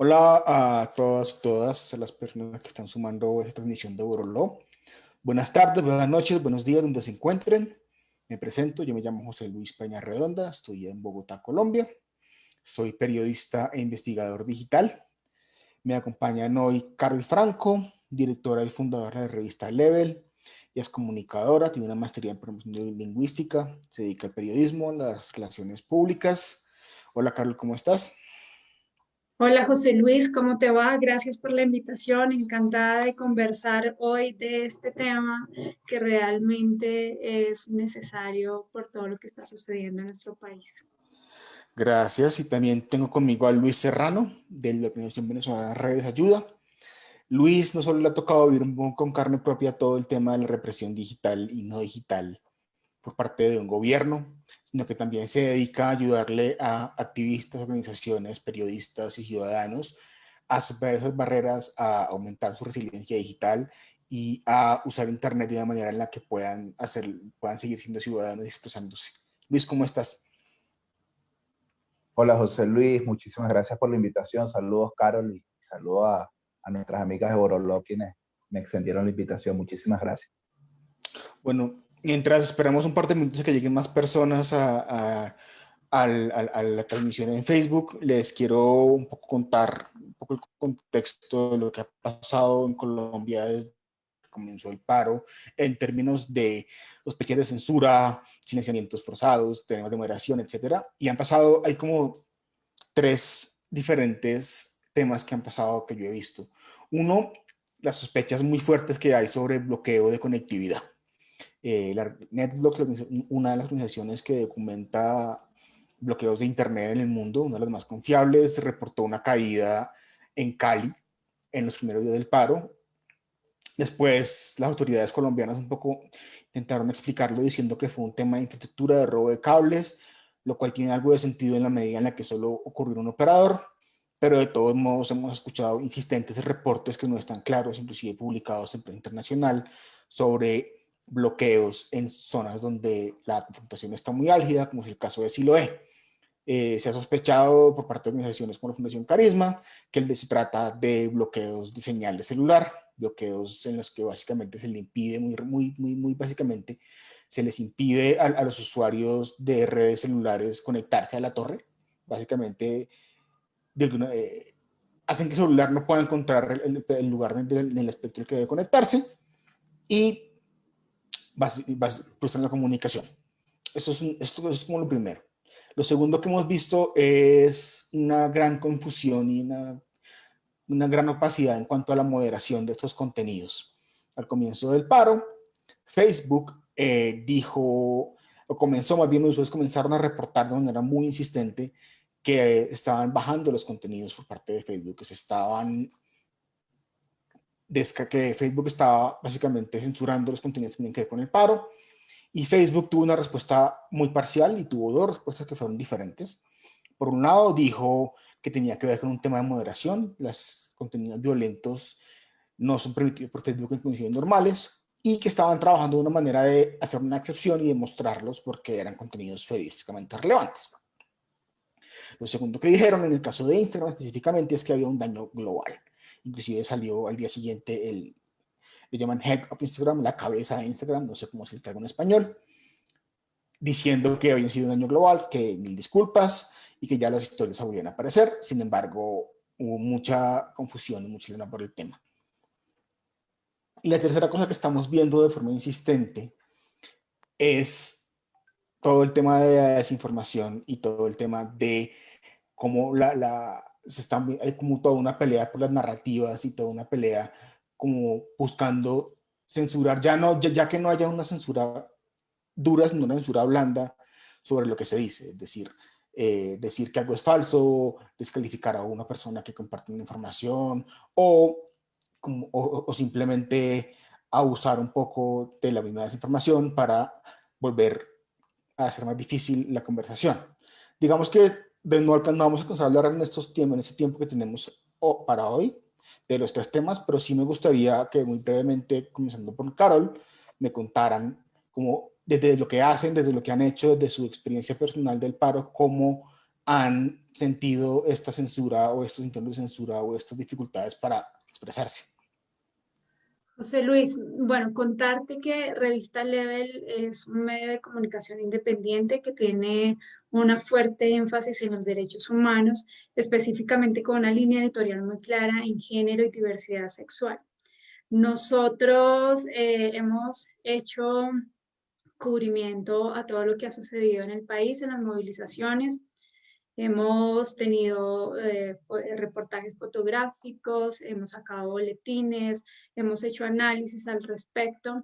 Hola a todas todas las personas que están sumando esta transmisión de Boroló. Buenas tardes, buenas noches, buenos días donde se encuentren. Me presento, yo me llamo José Luis Peña Redonda, estoy en Bogotá, Colombia. Soy periodista e investigador digital. Me acompañan hoy Carol Franco, directora y fundadora de la revista Level. y es comunicadora, tiene una maestría en promoción lingüística, se dedica al periodismo, las relaciones públicas. Hola Carol, ¿cómo estás? Hola José Luis, ¿cómo te va? Gracias por la invitación, encantada de conversar hoy de este tema que realmente es necesario por todo lo que está sucediendo en nuestro país. Gracias, y también tengo conmigo a Luis Serrano, de la Organización Venezolana Redes Ayuda. Luis no solo le ha tocado vivir con carne propia todo el tema de la represión digital y no digital por parte de un gobierno, sino que también se dedica a ayudarle a activistas, organizaciones, periodistas y ciudadanos a superar esas barreras, a aumentar su resiliencia digital y a usar Internet de una manera en la que puedan, hacer, puedan seguir siendo ciudadanos y expresándose. Luis, ¿cómo estás? Hola José Luis, muchísimas gracias por la invitación. Saludos Carol y saludos a, a nuestras amigas de Boroló quienes me extendieron la invitación. Muchísimas gracias. Bueno, mientras esperamos un par de minutos que lleguen más personas a, la transmisión en Facebook, les quiero un poco contar un poco el contexto de lo que ha pasado en Colombia desde comenzó el paro en términos de pequeños de censura, silenciamientos forzados, temas de moderación, etcétera. Y han pasado, hay como tres diferentes temas que han pasado que yo he visto. Uno, las sospechas muy fuertes que hay sobre bloqueo de conectividad. Eh, la NetBlocks, una de las organizaciones que documenta bloqueos de Internet en el mundo, una de las más confiables, reportó una caída en Cali en los primeros días del paro. Después las autoridades colombianas un poco intentaron explicarlo diciendo que fue un tema de infraestructura, de robo de cables, lo cual tiene algo de sentido en la medida en la que solo ocurrió un operador, pero de todos modos hemos escuchado insistentes reportes que no están claros, inclusive publicados en prensa internacional, sobre bloqueos en zonas donde la confrontación está muy álgida, como es el caso de Siloé. Eh, se ha sospechado por parte de organizaciones como la Fundación Carisma que el de, se trata de bloqueos de señal de celular, bloqueos en los que básicamente se le impide, muy, muy, muy, muy básicamente, se les impide a, los usuarios de redes celulares conectarse a la torre. Básicamente, eh, hacen que el celular no pueda encontrar el, lugar en el espectro que debe conectarse y pues en la comunicación. Eso es, esto es como lo primero. Lo segundo que hemos visto es una gran confusión y una, una gran opacidad en cuanto a la moderación de estos contenidos. Al comienzo del paro, Facebook eh, dijo, o comenzó más bien, los usuarios comenzaron a reportar de manera muy insistente que estaban bajando los contenidos por parte de Facebook, que se estaban que Facebook estaba básicamente censurando los contenidos que tienen que ver con el paro y Facebook tuvo una respuesta muy parcial y tuvo dos respuestas que fueron diferentes. Por un lado dijo que tenía que ver con un tema de moderación, los contenidos violentos no son permitidos por Facebook en condiciones normales y que estaban trabajando de una manera de hacer una excepción y demostrarlos porque eran contenidos periodísticamente relevantes. Lo segundo que dijeron en el caso de Instagram específicamente es que había un daño global inclusive salió al día siguiente el, le llaman Head of Instagram, la cabeza de Instagram, no sé cómo se le en español, diciendo que había sido un daño global, que mil disculpas y que ya las historias volvían a aparecer. Sin embargo, hubo mucha confusión y mucha lana por el tema. Y la tercera cosa que estamos viendo de forma insistente es todo el tema de la desinformación y todo el tema de cómo la, la, se está, hay como toda una pelea por las narrativas y toda una pelea como buscando censurar, ya, no, ya, que no haya una censura dura, sino una censura blanda sobre lo que se dice, es decir, eh, decir que algo es falso, descalificar a una persona que comparte una información o, como, o, simplemente abusar un poco de la misma desinformación para volver a hacer más difícil la conversación. Digamos que no, vamos a alcanzar en estos tiempos, en ese tiempo que tenemos para hoy, de los tres temas, pero sí me gustaría que muy brevemente, comenzando por Carol, me contaran como desde lo que hacen, desde lo que han hecho, desde su experiencia personal del paro, cómo han sentido esta censura o estos intentos de censura o estas dificultades para expresarse. José Luis, bueno, contarte que Revista Level es un medio de comunicación independiente que tiene una fuerte énfasis en los derechos humanos, específicamente con una línea editorial muy clara en género y diversidad sexual. Nosotros eh, hemos hecho cubrimiento a todo lo que ha sucedido en el país, en las movilizaciones, Hemos tenido eh, reportajes fotográficos, hemos sacado boletines, hemos hecho análisis al respecto.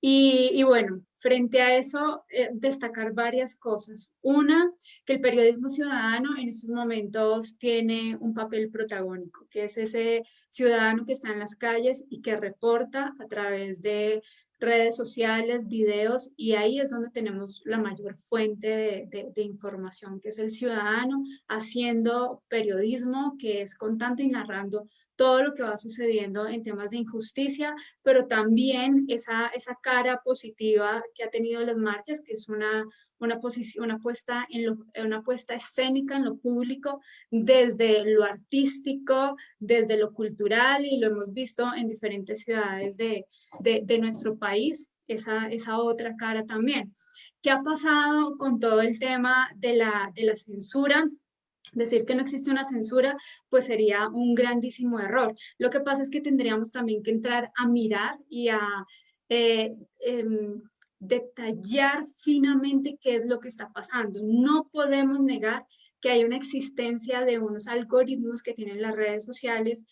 Y, bueno, frente a eso, eh, destacar varias cosas. Una, que el periodismo ciudadano en estos momentos tiene un papel protagónico, que es ese ciudadano que está en las calles y que reporta a través de redes sociales, videos, y ahí es donde tenemos la mayor fuente de, información, que es el ciudadano haciendo periodismo, que es contando y narrando todo lo que va sucediendo en temas de injusticia, pero también esa, esa cara positiva que ha tenido las marchas, que es una, una, posición, una, puesta en una puesta escénica en lo público, desde lo artístico, desde lo cultural, y lo hemos visto en diferentes ciudades de, de, de nuestro país, esa, esa otra cara también. ¿Qué ha pasado con todo el tema de la, de la censura? Decir que no existe una censura, pues sería un grandísimo error. Lo que pasa es que tendríamos también que entrar a mirar y a eh, em, detallar finamente qué es lo que está pasando. No podemos negar que hay una existencia de unos algoritmos que tienen las redes sociales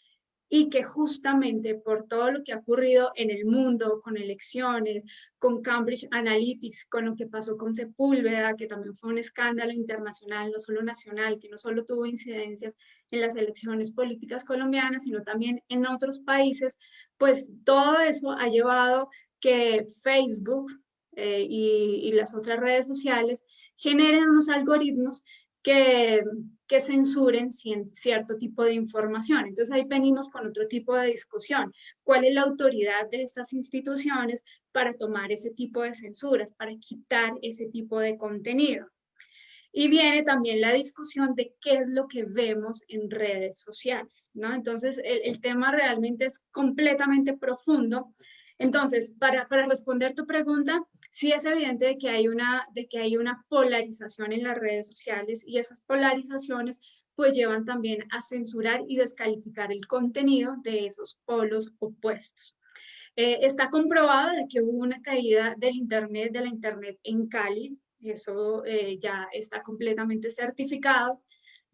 y que justamente por todo lo que ha ocurrido en el mundo, con elecciones, con Cambridge Analytics, con lo que pasó con Sepúlveda, que también fue un escándalo internacional, no solo nacional, que no solo tuvo incidencias en las elecciones políticas colombianas, sino también en otros países, pues todo eso ha llevado que Facebook eh, y, y las otras redes sociales generen unos algoritmos que, censuren cierto tipo de información. Entonces ahí venimos con otro tipo de discusión. ¿Cuál es la autoridad de estas instituciones para tomar ese tipo de censuras, para quitar ese tipo de contenido? Y viene también la discusión de qué es lo que vemos en redes sociales, ¿no? Entonces, el tema realmente es completamente profundo entonces, para, responder tu pregunta, sí es evidente de que, hay una, de que hay una polarización en las redes sociales y esas polarizaciones pues llevan también a censurar y descalificar el contenido de esos polos opuestos. Eh, está comprobado de que hubo una caída del internet, de la internet en Cali, eso eh, ya está completamente certificado,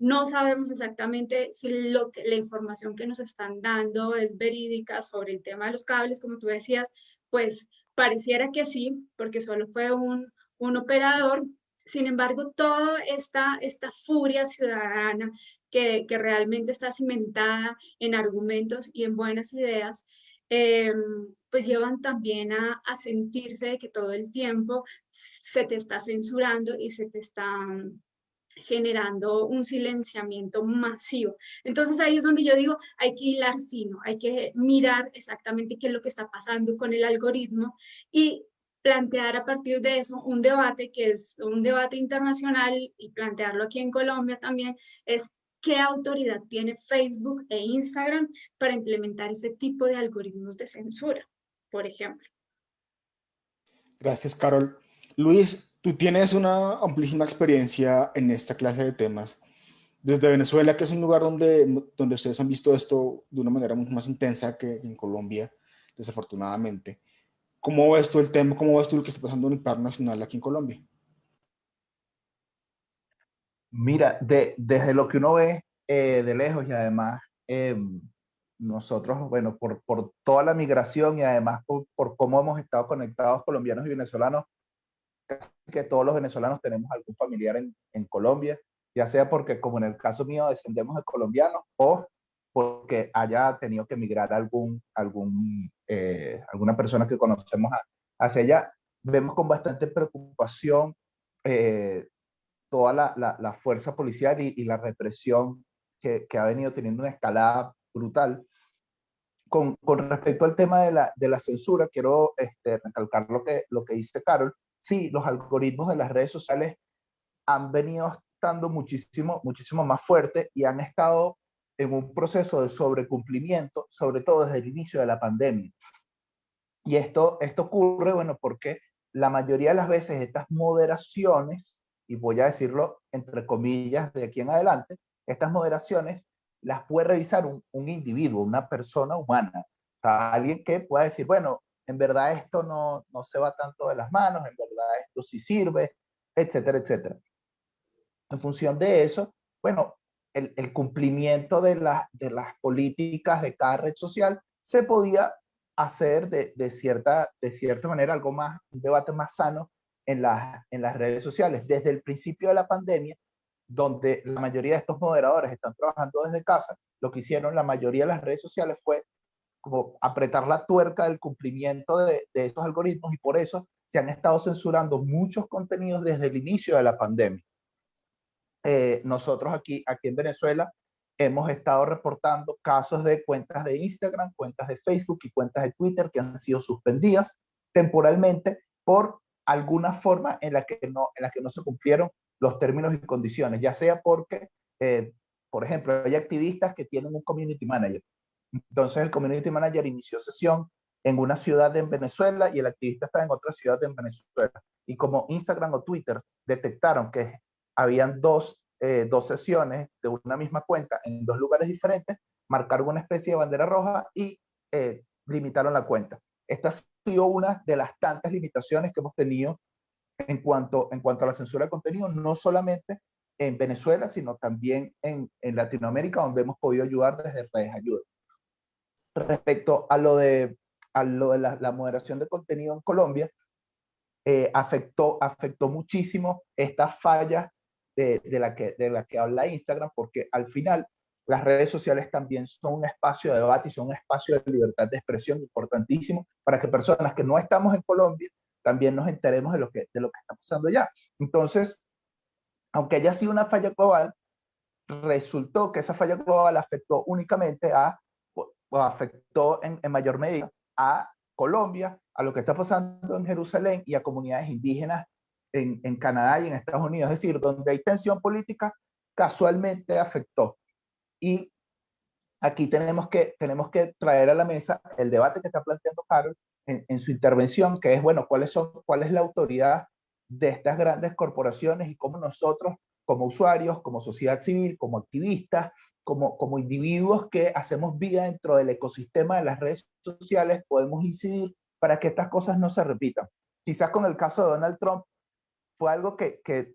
no sabemos exactamente si lo que, la información que nos están dando es verídica sobre el tema de los cables, como tú decías, pues pareciera que sí, porque solo fue un, un operador. Sin embargo, toda esta, esta furia ciudadana que, que realmente está cimentada en argumentos y en buenas ideas, eh, pues llevan también a, a, sentirse de que todo el tiempo se te está censurando y se te está generando un silenciamiento masivo. Entonces ahí es donde yo digo, hay que hilar fino, hay que mirar exactamente qué es lo que está pasando con el algoritmo y plantear a partir de eso un debate que es un debate internacional y plantearlo aquí en Colombia también es qué autoridad tiene Facebook e Instagram para implementar ese tipo de algoritmos de censura, por ejemplo. Gracias, Carol. Luis, Tú tienes una amplísima experiencia en esta clase de temas. Desde Venezuela, que es un lugar donde, donde ustedes han visto esto de una manera mucho más intensa que en Colombia, desafortunadamente. ¿Cómo ves tú el tema? ¿Cómo ves tú lo que está pasando en el paro nacional aquí en Colombia? Mira, de, desde lo que uno ve eh, de lejos y además em, nosotros, bueno, por, por, toda la migración y además por, por, cómo hemos estado conectados colombianos y venezolanos, que todos los venezolanos tenemos algún familiar en, en Colombia, ya sea porque, como en el caso mío, descendemos de colombianos o porque haya tenido que emigrar algún, algún, eh, alguna persona que conocemos hacia allá. Vemos con bastante preocupación eh, toda la, la, la, fuerza policial y, y la represión que, que, ha venido teniendo una escalada brutal. con, con, respecto al tema de la, de la censura, quiero este, recalcar lo que, lo que dice Carol. Sí, los algoritmos de las redes sociales han venido estando muchísimo, muchísimo más fuertes y han estado en un proceso de sobrecumplimiento, sobre todo desde el inicio de la pandemia. Y esto, esto ocurre, bueno, porque la mayoría de las veces estas moderaciones, y voy a decirlo entre comillas de aquí en adelante, estas moderaciones las puede revisar un, individuo, una persona humana, alguien que pueda decir, bueno, en verdad esto no, no se va tanto de las manos, en verdad esto sí sirve, etcétera, etcétera. En función de eso, bueno, el, cumplimiento de, la, de las políticas de cada red social se podía hacer de, de, cierta, de cierta manera algo más, un debate más sano en, la, en las redes sociales. Desde el principio de la pandemia, donde la mayoría de estos moderadores están trabajando desde casa, lo que hicieron la mayoría de las redes sociales fue como apretar la tuerca del cumplimiento de, estos algoritmos y por eso se han estado censurando muchos contenidos desde el inicio de la pandemia. Eh, nosotros aquí, aquí en Venezuela hemos estado reportando casos de cuentas de Instagram, cuentas de Facebook y cuentas de Twitter que han sido suspendidas temporalmente por alguna forma en la que no, en la que no se cumplieron los términos y condiciones, ya sea porque, eh, por ejemplo, hay activistas que tienen un community manager. Entonces el community manager inició sesión en una ciudad en Venezuela y el activista está en otra ciudad en Venezuela. Y como Instagram o Twitter detectaron que habían dos, eh, dos sesiones de una misma cuenta en dos lugares diferentes, marcaron una especie de bandera roja y eh, limitaron la cuenta. Esta ha sido una de las tantas limitaciones que hemos tenido en cuanto, en cuanto a la censura de contenido, no solamente en Venezuela, sino también en, en Latinoamérica, donde hemos podido ayudar desde redes ayuda. Respecto a lo de, a lo de la, la moderación de contenido en Colombia, eh, afectó, afectó muchísimo estas fallas de, de, la que, de la que habla Instagram, porque al final las redes sociales también son un espacio de debate y son un espacio de libertad de expresión importantísimo para que personas que no estamos en Colombia también nos enteremos de lo que, de lo que está pasando allá. Entonces, aunque haya sido una falla global, resultó que esa falla global afectó únicamente a, afectó en, en mayor medida a Colombia, a lo que está pasando en Jerusalén y a comunidades indígenas en, en, Canadá y en Estados Unidos. Es decir, donde hay tensión política, casualmente afectó. Y aquí tenemos que, tenemos que traer a la mesa el debate que está planteando Carol en, su intervención, que es, bueno, ¿cuáles son, ¿cuál es la autoridad de estas grandes corporaciones y cómo nosotros, como usuarios, como sociedad civil, como activistas, como, como individuos que hacemos vida dentro del ecosistema de las redes sociales, podemos incidir para que estas cosas no se repitan? Quizás con el caso de Donald Trump fue algo que, que,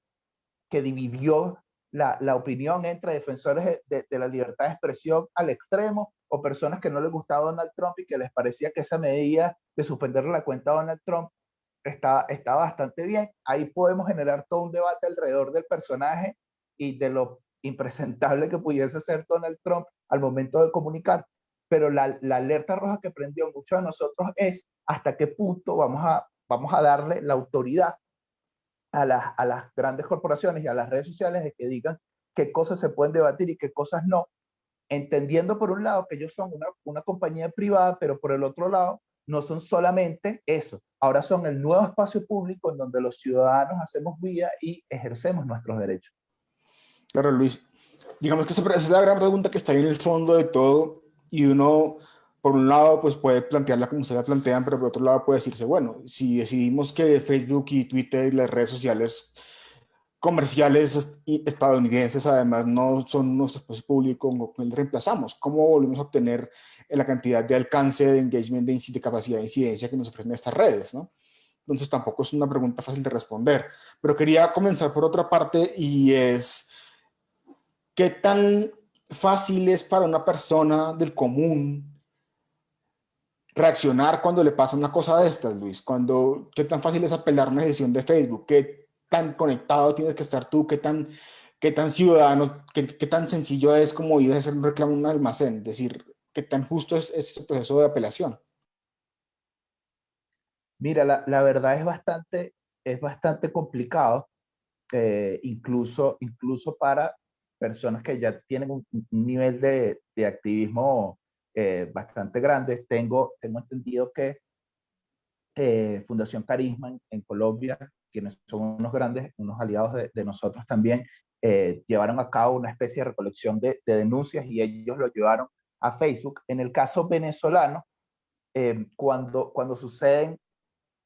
que dividió la, la, opinión entre defensores de, de, la libertad de expresión al extremo o personas que no les gustaba Donald Trump y que les parecía que esa medida de suspenderle la cuenta a Donald Trump está, está bastante bien. Ahí podemos generar todo un debate alrededor del personaje y de lo impresentable que pudiese ser Donald Trump al momento de comunicar. Pero la, alerta roja que prendió mucho a nosotros es hasta qué punto vamos a, vamos a darle la autoridad a las, a las grandes corporaciones y a las redes sociales de que digan qué cosas se pueden debatir y qué cosas no, entendiendo por un lado que ellos son una, una compañía privada, pero por el otro lado no son solamente eso, ahora son el nuevo espacio público en donde los ciudadanos hacemos vida y ejercemos nuestros derechos. Claro, Luis. Digamos que esa es la gran pregunta que está ahí en el fondo de todo y uno, por un lado, pues puede plantearla como ustedes la plantean, pero por otro lado puede decirse, bueno, si decidimos que Facebook y Twitter y las redes sociales comerciales estadounidenses además no son nuestro espacio público, ¿cómo reemplazamos? ¿Cómo volvemos a obtener la cantidad de alcance, de engagement, de, de capacidad de incidencia que nos ofrecen estas redes? ¿no? Entonces tampoco es una pregunta fácil de responder. Pero quería comenzar por otra parte y es, ¿qué tan fácil es para una persona del común reaccionar cuando le pasa una cosa de estas, Luis? Cuando, ¿Qué tan fácil es apelar una decisión de Facebook? ¿Qué tan conectado tienes que estar tú, qué tan, qué tan ciudadano, qué, tan sencillo es como ir a hacer un reclamo en un almacén, es decir, qué tan justo es ese proceso de apelación. Mira, la, la verdad es bastante, es bastante complicado, eh, incluso, incluso para personas que ya tienen un, nivel de, de activismo eh, bastante grandes. Tengo, tengo entendido que eh, Fundación Carisma en, Colombia, quienes son unos grandes, unos aliados de, nosotros también, eh, llevaron a cabo una especie de recolección de, denuncias y ellos lo llevaron a Facebook. En el caso venezolano, cuando, cuando suceden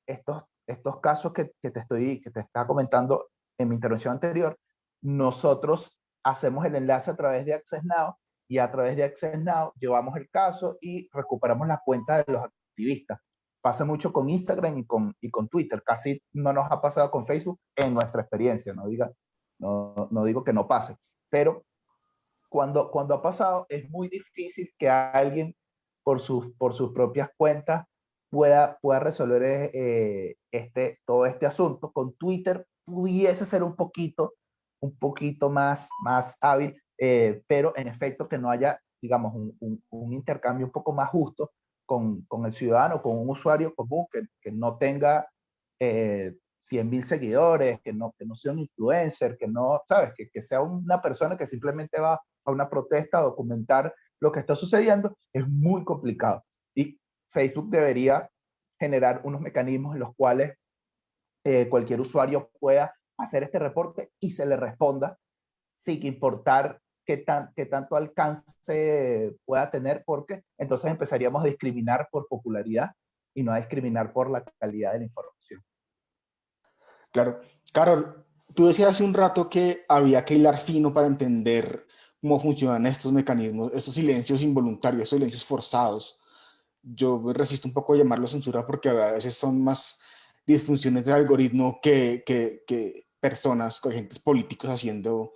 estos, estos casos que, que, te estoy, que te estaba comentando en mi intervención anterior, nosotros hacemos el enlace a través de Access Now y a través de Access Now llevamos el caso y recuperamos la cuenta de los activistas. Pasa mucho con Instagram y con, y con Twitter, casi no nos ha pasado con Facebook en nuestra experiencia, no, diga, no, no digo que no pase, pero cuando, cuando ha pasado es muy difícil que alguien por sus, por sus propias cuentas pueda, pueda resolver eh, este, todo este asunto. Con Twitter pudiese ser un poquito un poquito más, más hábil, eh, pero en efecto que no haya, digamos, un, un, intercambio un poco más justo con, con, el ciudadano, con un usuario común que, que no tenga eh, 100 mil seguidores, que no, que no sea un influencer, que no, sabes, que, que sea una persona que simplemente va a una protesta a documentar lo que está sucediendo, es muy complicado. Y Facebook debería generar unos mecanismos en los cuales eh, cualquier usuario pueda hacer este reporte y se le responda sin importar qué, tan, qué tanto alcance pueda tener, porque entonces empezaríamos a discriminar por popularidad y no a discriminar por la calidad de la información. Claro. Carol, tú decías hace un rato que había que hilar fino para entender cómo funcionan estos mecanismos, estos silencios involuntarios, estos silencios forzados. Yo resisto un poco a llamarlo censura porque a veces son más disfunciones del algoritmo que, que, que, personas, agentes políticos haciendo,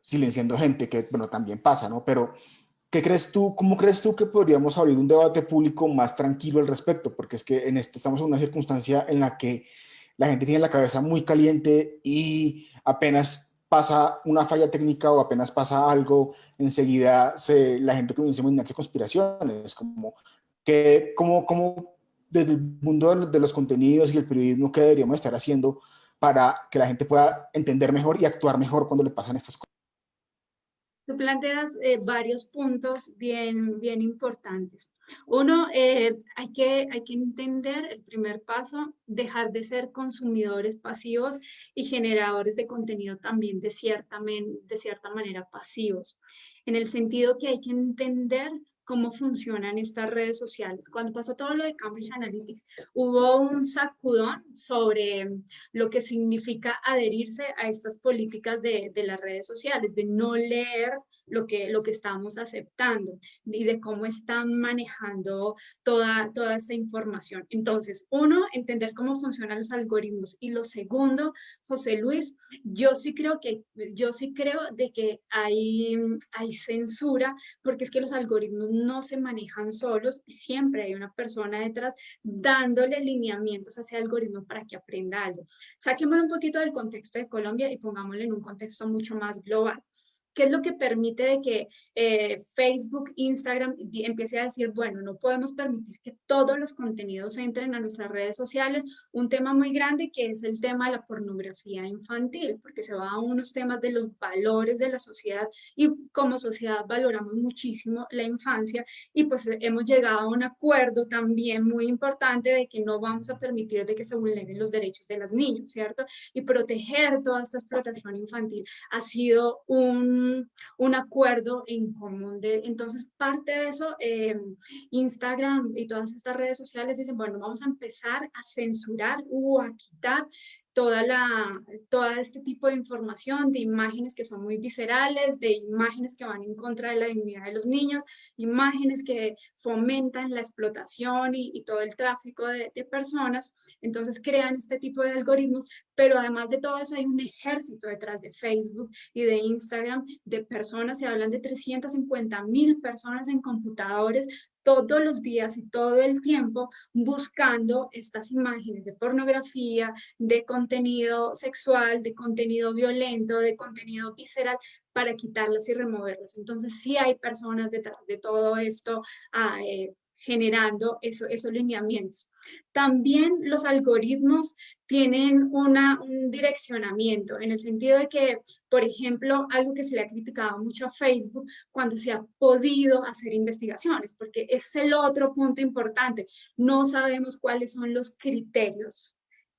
silenciando gente, que bueno, también pasa, ¿no? Pero, ¿qué crees tú, cómo crees tú que podríamos abrir un debate público más tranquilo al respecto? Porque es que en esto estamos en una circunstancia en la que la gente tiene la cabeza muy caliente y apenas pasa una falla técnica o apenas pasa algo, enseguida se, la gente comienza a imaginarse conspiraciones, como que, como, como desde el mundo de los contenidos y el periodismo, ¿qué deberíamos estar haciendo para que la gente pueda entender mejor y actuar mejor cuando le pasan estas cosas. Tú planteas eh, varios puntos bien, bien importantes. Uno, eh, hay, que, hay que entender el primer paso, dejar de ser consumidores pasivos y generadores de contenido también de cierta, de cierta manera pasivos, en el sentido que hay que entender cómo funcionan estas redes sociales. Cuando pasó todo lo de Cambridge Analytics, hubo un sacudón sobre lo que significa adherirse a estas políticas de, de las redes sociales, de no leer lo que, lo que estamos aceptando y de cómo están manejando toda, toda esta información. Entonces, uno, entender cómo funcionan los algoritmos y lo segundo, José Luis, yo sí creo que, yo sí creo de que hay, hay censura porque es que los algoritmos no se manejan solos siempre hay una persona detrás dándole lineamientos a ese algoritmo para que aprenda algo. Saquémoslo un poquito del contexto de Colombia y pongámoslo en un contexto mucho más global. ¿Qué es lo que permite de que eh, Facebook, Instagram empiece a decir, bueno, no podemos permitir que todos los contenidos entren a nuestras redes sociales? Un tema muy grande que es el tema de la pornografía infantil, porque se va a unos temas de los valores de la sociedad y como sociedad valoramos muchísimo la infancia y pues hemos llegado a un acuerdo también muy importante de que no vamos a permitir de que se vulneren los derechos de los niños, ¿cierto? Y proteger toda esta explotación infantil ha sido un un, acuerdo en común. De, entonces, parte de eso, eh, Instagram y todas estas redes sociales dicen, bueno, vamos a empezar a censurar o a quitar toda, la, toda este tipo de información, de imágenes que son muy viscerales, de imágenes que van en contra de la dignidad de los niños, imágenes que fomentan la explotación y, y todo el tráfico de, de, personas. Entonces crean este tipo de algoritmos, pero además de todo eso hay un ejército detrás de Facebook y de Instagram de personas, se hablan de 350 mil personas en computadores todos los días y todo el tiempo buscando estas imágenes de pornografía, de contenido sexual, de contenido violento, de contenido visceral, para quitarlas y removerlas. Entonces sí hay personas detrás de todo esto, ah, eh, generando eso, esos lineamientos. También los algoritmos tienen una, un direccionamiento, en el sentido de que, por ejemplo, algo que se le ha criticado mucho a Facebook cuando se ha podido hacer investigaciones, porque es el otro punto importante, no sabemos cuáles son los criterios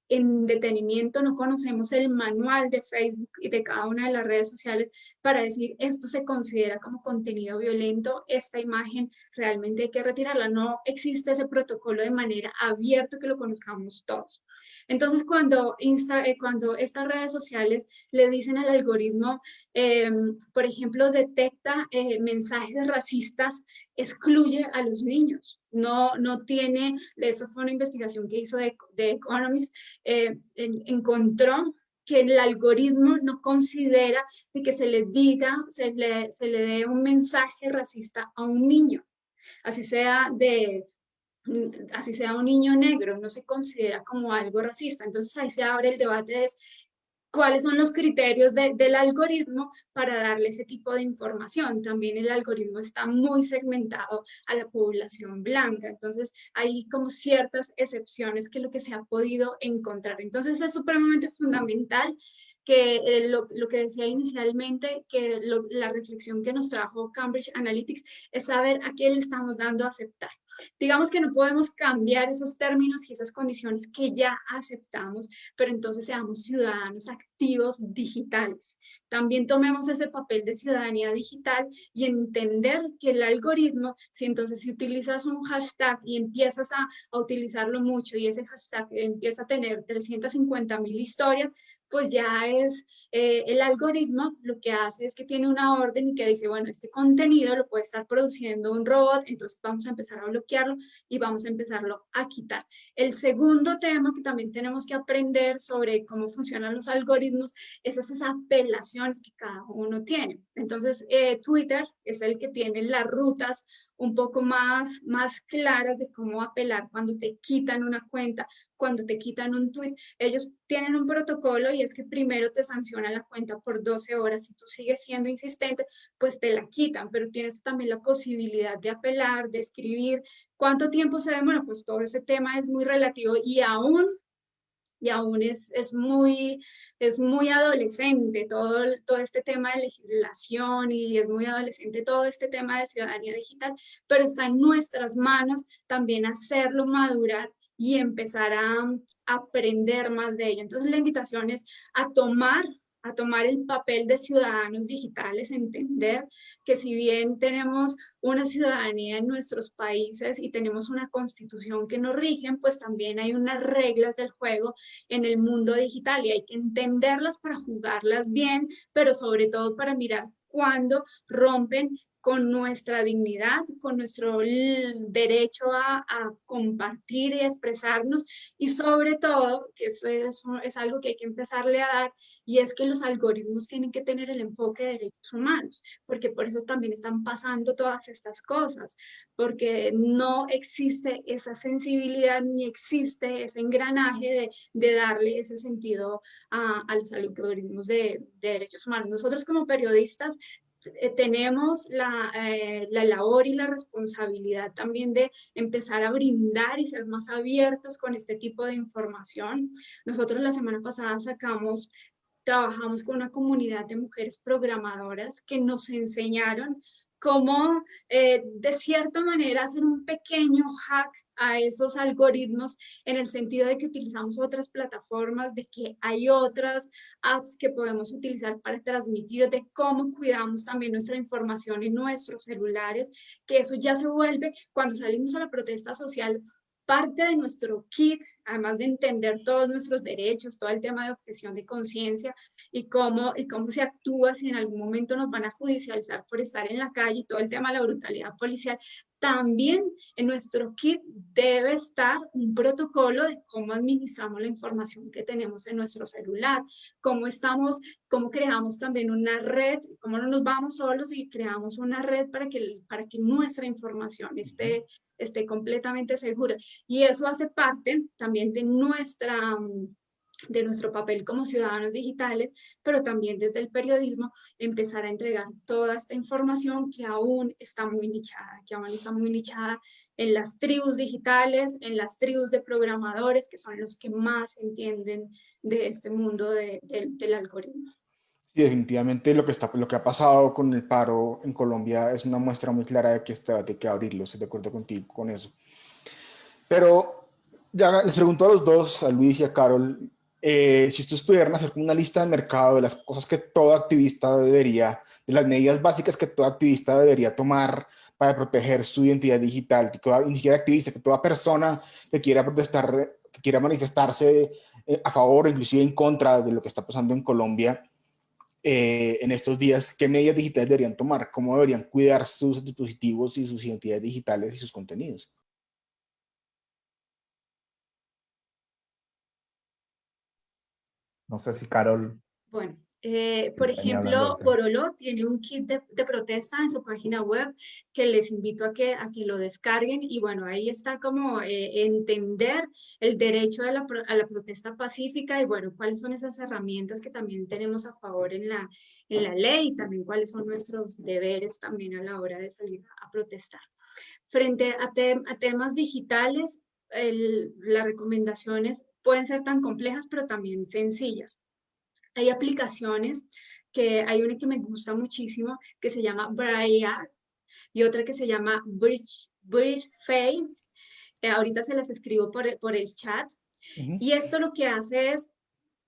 en detenimiento, no conocemos el manual de Facebook y de cada una de las redes sociales para decir esto se considera como contenido violento, esta imagen realmente hay que retirarla. No existe ese protocolo de manera abierta que lo conozcamos todos. Entonces, cuando, Insta, eh, cuando estas redes sociales le dicen al algoritmo, em, por ejemplo, detecta eh, mensajes racistas, excluye a los niños. No, no tiene, eso fue una investigación que hizo de, de Economist, eh, encontró que el algoritmo no considera de que se le diga, se le, se le dé un mensaje racista a un niño, así sea de así sea un niño negro, no se considera como algo racista. Entonces ahí se abre el debate de cuáles son los criterios del algoritmo para darle ese tipo de información. También el algoritmo está muy segmentado a la población blanca, entonces hay como ciertas excepciones que lo que se ha podido encontrar. Entonces es supremamente fundamental que eh, lo, lo, que decía inicialmente, que la reflexión que nos trajo Cambridge Analytics es saber a qué le estamos dando a aceptar. Digamos que no podemos cambiar esos términos y esas condiciones que ya aceptamos, pero entonces seamos ciudadanos activos digitales. También tomemos ese papel de ciudadanía digital y entender que el algoritmo, si entonces si utilizas un hashtag y empiezas a, a utilizarlo mucho y ese hashtag empieza a tener 350 mil historias, pues ya es eh, el algoritmo lo que hace es que tiene una orden y que dice, bueno, este contenido lo puede estar produciendo un robot, entonces vamos a empezar a y vamos a empezarlo a quitar. El segundo tema que también tenemos que aprender sobre cómo funcionan los algoritmos es esas apelaciones que cada uno tiene. Entonces, eh, Twitter es el que tiene las rutas un poco más, más claras de cómo apelar cuando te quitan una cuenta, cuando te quitan un tweet. Ellos tienen un protocolo y es que primero te sancionan la cuenta por 12 horas. Si tú sigues siendo insistente, pues te la quitan, pero tienes también la posibilidad de apelar, de escribir. ¿Cuánto tiempo se demora? Pues todo ese tema es muy relativo y aún y aún es, es, muy, es muy adolescente todo, todo este tema de legislación y es muy adolescente todo este tema de ciudadanía digital, pero está en nuestras manos también hacerlo madurar y empezar a, a aprender más de ello. Entonces la invitación es a tomar a tomar el papel de ciudadanos digitales, entender que si bien tenemos una ciudadanía en nuestros países y tenemos una constitución que nos rigen, pues también hay unas reglas del juego en el mundo digital y hay que entenderlas para jugarlas bien, pero sobre todo para mirar cuándo rompen con nuestra dignidad, con nuestro derecho a, compartir y expresarnos y sobre todo, que eso es, es, algo que hay que empezarle a dar, y es que los algoritmos tienen que tener el enfoque de derechos humanos, porque por eso también están pasando todas estas cosas, porque no existe esa sensibilidad ni existe ese engranaje de, de darle ese sentido a, a los algoritmos de, de derechos humanos. Nosotros como periodistas tenemos la, eh, la, labor y la responsabilidad también de empezar a brindar y ser más abiertos con este tipo de información. Nosotros la semana pasada sacamos trabajamos con una comunidad de mujeres programadoras que nos enseñaron cómo eh, de cierta manera hacer un pequeño hack a esos algoritmos en el sentido de que utilizamos otras plataformas, de que hay otras apps que podemos utilizar para transmitir, de cómo cuidamos también nuestra información en nuestros celulares, que eso ya se vuelve cuando salimos a la protesta social parte de nuestro kit, además de entender todos nuestros derechos, todo el tema de objeción de conciencia y cómo, y cómo se actúa si en algún momento nos van a judicializar por estar en la calle y todo el tema de la brutalidad policial, también en nuestro kit debe estar un protocolo de cómo administramos la información que tenemos en nuestro celular, cómo estamos, cómo creamos también una red, cómo no nos vamos solos y creamos una red para que, para que nuestra información esté, esté completamente segura. Y eso hace parte también de nuestra de nuestro papel como ciudadanos digitales, pero también desde el periodismo empezar a entregar toda esta información que aún está muy nichada, que aún está muy nichada en las tribus digitales, en las tribus de programadores, que son los que más entienden de este mundo del algoritmo. Sí, definitivamente lo que, está, lo que ha pasado con el paro en Colombia es una muestra muy clara de que debate hay que abrirlo, estoy de acuerdo contigo con eso. Pero ya les pregunto a los dos, a Luis y a Carol, eh, si ustedes pudieran hacer una lista de mercado de las cosas que todo activista debería, de las medidas básicas que todo activista debería tomar para proteger su identidad digital, que ni siquiera activista, que toda persona que quiera protestar, que quiera manifestarse eh, a favor o inclusive en contra de lo que está pasando en Colombia eh, en estos días, ¿qué medidas digitales deberían tomar? ¿Cómo deberían cuidar sus dispositivos y sus identidades digitales y sus contenidos? No sé si Carol... Bueno, eh, por ejemplo, Borolo tiene un kit de, protesta en su página web que les invito a que, a que lo descarguen y bueno, ahí está como eh, entender el derecho a la, a la, protesta pacífica y bueno, cuáles son esas herramientas que también tenemos a favor en la, en la ley y también cuáles son nuestros deberes también a la hora de salir a protestar. Frente a, a temas digitales, las recomendaciones pueden ser tan complejas, pero también sencillas. Hay aplicaciones que hay una que me gusta muchísimo que se llama Briar y otra que se llama Bridge, Bridge Fade. Eh, ahorita se las escribo por, por el chat. Y esto lo que hace es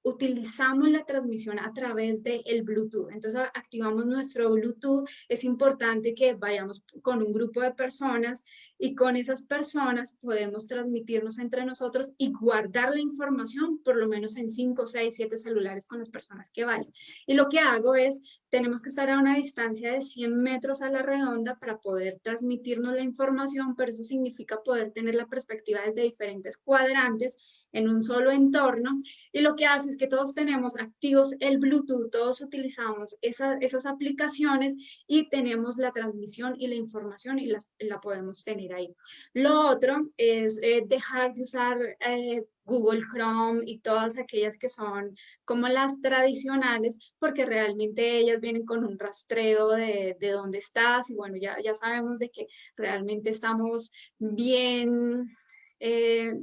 utilizamos la transmisión a través del el Bluetooth. Entonces activamos nuestro Bluetooth. Es importante que vayamos con un grupo de personas y con esas personas podemos transmitirnos entre nosotros y guardar la información por lo menos en 5, 6, 7 celulares con las personas que vayan. Y lo que hago es, tenemos que estar a una distancia de 100 metros a la redonda para poder transmitirnos la información, pero eso significa poder tener la perspectiva desde diferentes cuadrantes en un solo entorno. Y lo que hace que todos tenemos activos el Bluetooth, todos utilizamos esas aplicaciones y tenemos la transmisión y la información y la podemos tener ahí. Lo otro es eh, dejar de usar eh, Google Chrome y todas aquellas que son como las tradicionales, porque realmente ellas vienen con un rastreo de, de dónde estás y bueno, ya, ya sabemos de que realmente estamos bien... Eh,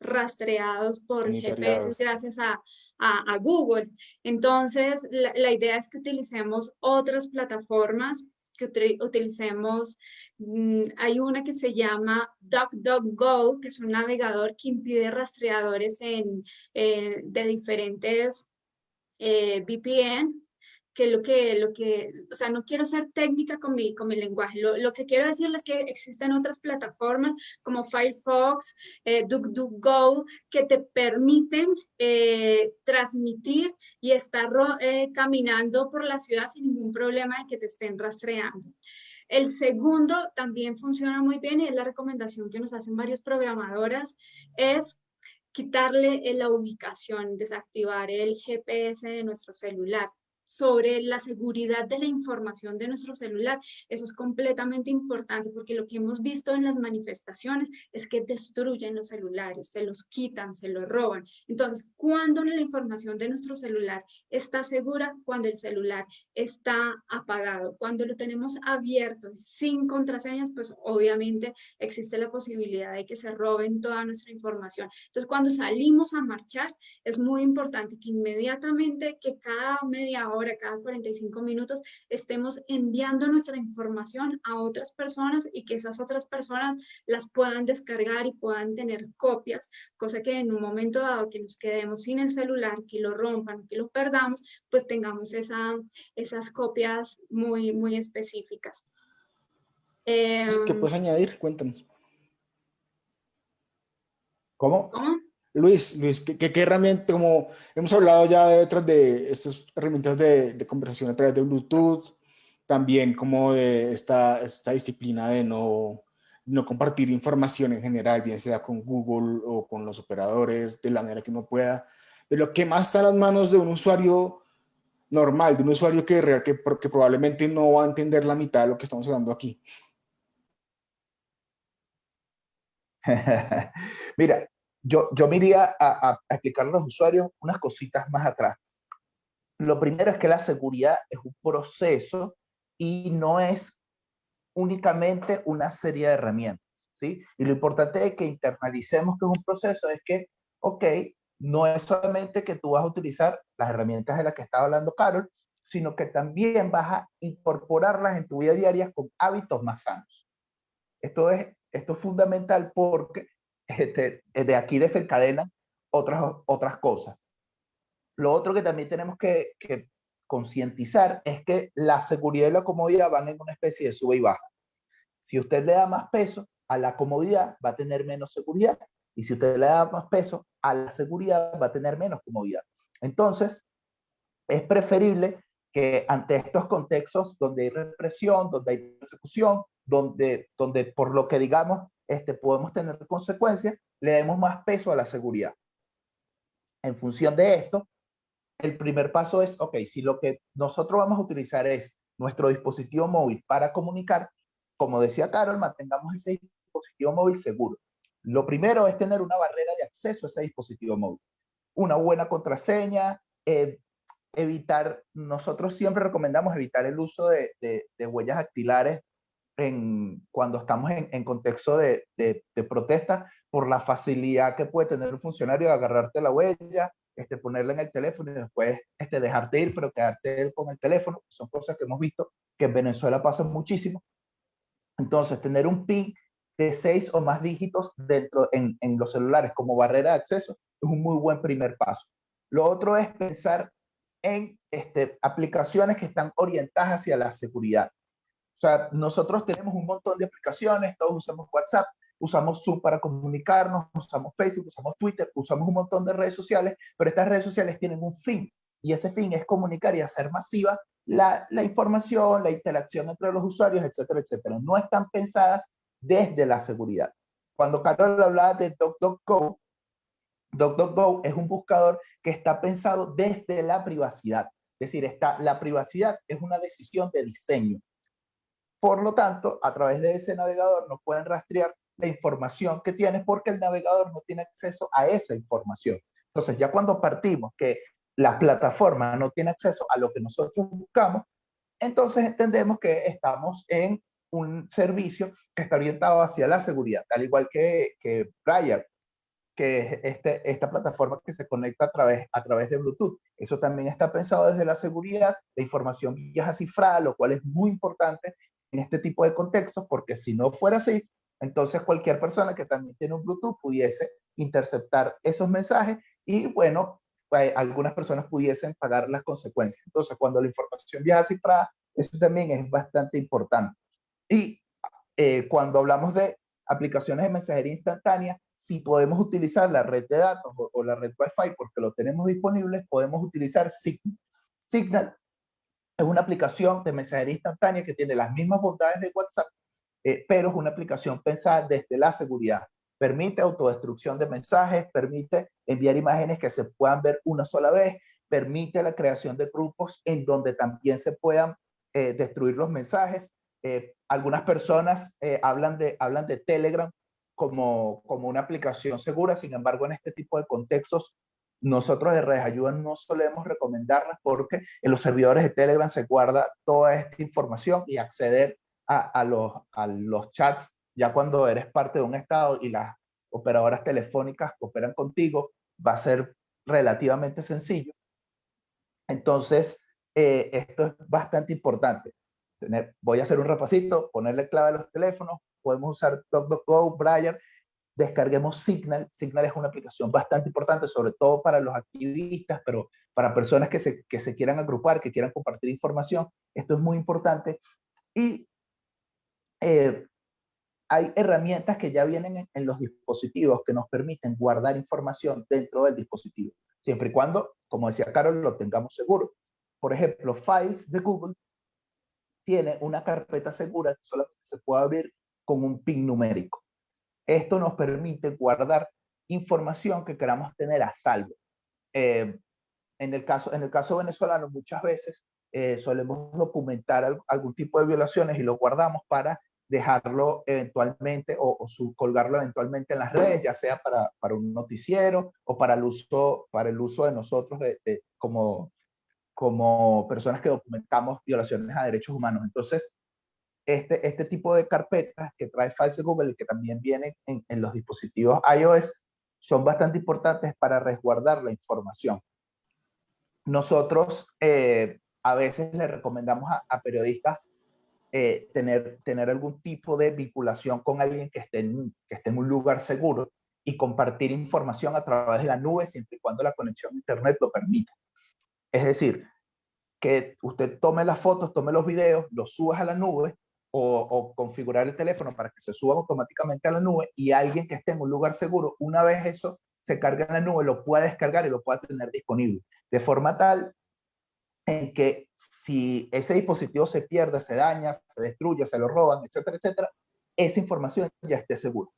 rastreados por GPS gracias a, a, Google. Entonces, la, idea es que utilicemos otras plataformas, que utilicemos, mm, hay una que se llama DuckDuckGo, que es un navegador que impide rastreadores en, eh, de diferentes eh, VPN, que lo que, lo que, o sea, no quiero ser técnica con mi, con mi lenguaje, lo, lo que quiero decirles es que existen otras plataformas como Firefox, eh, DuckDuckGo, que te permiten eh, transmitir y estar eh, caminando por la ciudad sin ningún problema de que te estén rastreando. El segundo también funciona muy bien y es la recomendación que nos hacen varios programadoras, es quitarle la ubicación, desactivar el GPS de nuestro celular sobre la seguridad de la información de nuestro celular. Eso es completamente importante porque lo que hemos visto en las manifestaciones es que destruyen los celulares, se los quitan, se los roban. Entonces, cuando la información de nuestro celular está segura, cuando el celular está apagado, cuando lo tenemos abierto sin contraseñas, pues obviamente existe la posibilidad de que se roben toda nuestra información. Entonces, cuando salimos a marchar, es muy importante que inmediatamente, que cada media hora ahora cada 45 minutos estemos enviando nuestra información a otras personas y que esas otras personas las puedan descargar y puedan tener copias, cosa que en un momento dado que nos quedemos sin el celular, que lo rompan, que lo perdamos, pues tengamos esa, esas copias muy, muy específicas. ¿Qué em, puedes añadir? Cuéntanos. ¿Cómo? ¿Cómo? Luis, Luis ¿qué, herramienta, como hemos hablado ya de de estas herramientas de, conversación a través de Bluetooth, también como de esta, esta disciplina de no, no compartir información en general, bien sea con Google o con los operadores, de la manera que uno pueda, de lo que más está en las manos de un usuario normal, de un usuario que, que, que probablemente no va a entender la mitad de lo que estamos hablando aquí. Mira, yo, yo me iría a, a, a los usuarios unas cositas más atrás. Lo primero es que la seguridad es un proceso y no es únicamente una serie de herramientas, ¿sí? Y lo importante es que internalicemos que es un proceso, es que, ok, no es solamente que tú vas a utilizar las herramientas de las que estaba hablando Carol, sino que también vas a incorporarlas en tu vida diaria con hábitos más sanos. Esto es, esto es fundamental porque este, de aquí desencadenan otras, otras cosas. Lo otro que también tenemos que, que concientizar es que la seguridad y la comodidad van en una especie de sube y baja. Si usted le da más peso a la comodidad, va a tener menos seguridad. Y si usted le da más peso a la seguridad, va a tener menos comodidad. Entonces, es preferible que ante estos contextos donde hay represión, donde hay persecución, donde, donde por lo que digamos este, podemos tener consecuencias, le demos más peso a la seguridad. En función de esto, el primer paso es, ok, si lo que nosotros vamos a utilizar es nuestro dispositivo móvil para comunicar, como decía Carol, mantengamos ese dispositivo móvil seguro. Lo primero es tener una barrera de acceso a ese dispositivo móvil. Una buena contraseña, eh, evitar, nosotros siempre recomendamos evitar el uso de, de, huellas dactilares en, cuando estamos en, contexto de, protesta por la facilidad que puede tener un funcionario de agarrarte la huella, este, ponerla en el teléfono y después este, dejarte ir, pero quedarse él con el teléfono. Son cosas que hemos visto que en Venezuela pasan muchísimo. Entonces, tener un PIN de seis o más dígitos dentro en, en los celulares como barrera de acceso es un muy buen primer paso. Lo otro es pensar en este, aplicaciones que están orientadas hacia la seguridad. O sea, nosotros tenemos un montón de aplicaciones, todos usamos WhatsApp, usamos Zoom para comunicarnos, usamos Facebook, usamos Twitter, usamos un montón de redes sociales, pero estas redes sociales tienen un fin y ese fin es comunicar y hacer masiva la, la información, la interacción entre los usuarios, etcétera, etcétera. No están pensadas desde la seguridad. Cuando Carol hablaba de DuckDuckGo, DuckDuckGo es un buscador que está pensado desde la privacidad. Es decir, está, la privacidad es una decisión de diseño. Por lo tanto, a través de ese navegador no pueden rastrear la información que tienes porque el navegador no tiene acceso a esa información. Entonces, ya cuando partimos que la plataforma no tiene acceso a lo que nosotros buscamos, entonces entendemos que estamos en un servicio que está orientado hacia la seguridad, al igual que, que Briar, que es este, esta plataforma que se conecta a través, a través de Bluetooth. Eso también está pensado desde la seguridad, la información viaja cifrada, lo cual es muy importante en este tipo de contextos, porque si no fuera así, entonces cualquier persona que también tiene un Bluetooth pudiese interceptar esos mensajes y bueno, algunas personas pudiesen pagar las consecuencias. Entonces, cuando la información viaja cifrada, eso también es bastante importante. Y eh, cuando hablamos de aplicaciones de mensajería instantánea, si podemos utilizar la red de datos o, la red Wi-Fi porque lo tenemos disponible, podemos utilizar Signal. Signal es una aplicación de mensajería instantánea que tiene las mismas bondades de WhatsApp, eh, pero es una aplicación pensada desde la seguridad. Permite autodestrucción de mensajes, permite enviar imágenes que se puedan ver una sola vez, permite la creación de grupos en donde también se puedan eh, destruir los mensajes, eh, algunas personas hablan, de, hablan de Telegram como, como una aplicación segura, sin embargo, en este tipo de contextos, nosotros de Redes Ayuda no solemos recomendarlas porque en los servidores de Telegram se guarda toda esta información y acceder a, los, chats ya cuando eres parte de un estado y las operadoras telefónicas operan contigo, va a ser relativamente sencillo. Entonces, eh, esto es bastante importante voy a hacer un repasito, ponerle clave a los teléfonos, podemos usar DuckDuckGo, Briar, descarguemos Signal. Signal es una aplicación bastante importante, sobre todo para los activistas, pero para personas que se, que se quieran agrupar, que quieran compartir información, esto es muy importante. Y eh, hay herramientas que ya vienen en, en, los dispositivos que nos permiten guardar información dentro del dispositivo, siempre y cuando, como decía Carol, lo tengamos seguro. Por ejemplo, Files de Google tiene una carpeta segura que solamente se puede abrir con un PIN numérico. Esto nos permite guardar información que queramos tener a salvo. Eh, en, el caso, en el caso venezolano, muchas veces eh, solemos documentar algún tipo de violaciones y lo guardamos para dejarlo eventualmente o, colgarlo eventualmente en las redes, ya sea para, para, un noticiero o para el uso, para el uso de nosotros de, como, como personas que documentamos violaciones a derechos humanos. Entonces, este, este tipo de carpetas que trae False Google, que también vienen en, en los dispositivos iOS, son bastante importantes para resguardar la información. Nosotros eh, a veces le recomendamos a, periodistas eh, tener, tener algún tipo de vinculación con alguien que esté, en, que esté en un lugar seguro y compartir información a través de la nube siempre y cuando la conexión a internet lo permita. Es decir, que usted tome las fotos, tome los videos, los subas a la nube o, configurar el teléfono para que se suba automáticamente a la nube y alguien que esté en un lugar seguro, una vez eso se carga en la nube, lo pueda descargar y lo pueda tener disponible. De forma tal en que si ese dispositivo se pierde, se daña, se destruye, se lo roban, etcétera, etcétera, esa información ya esté segura.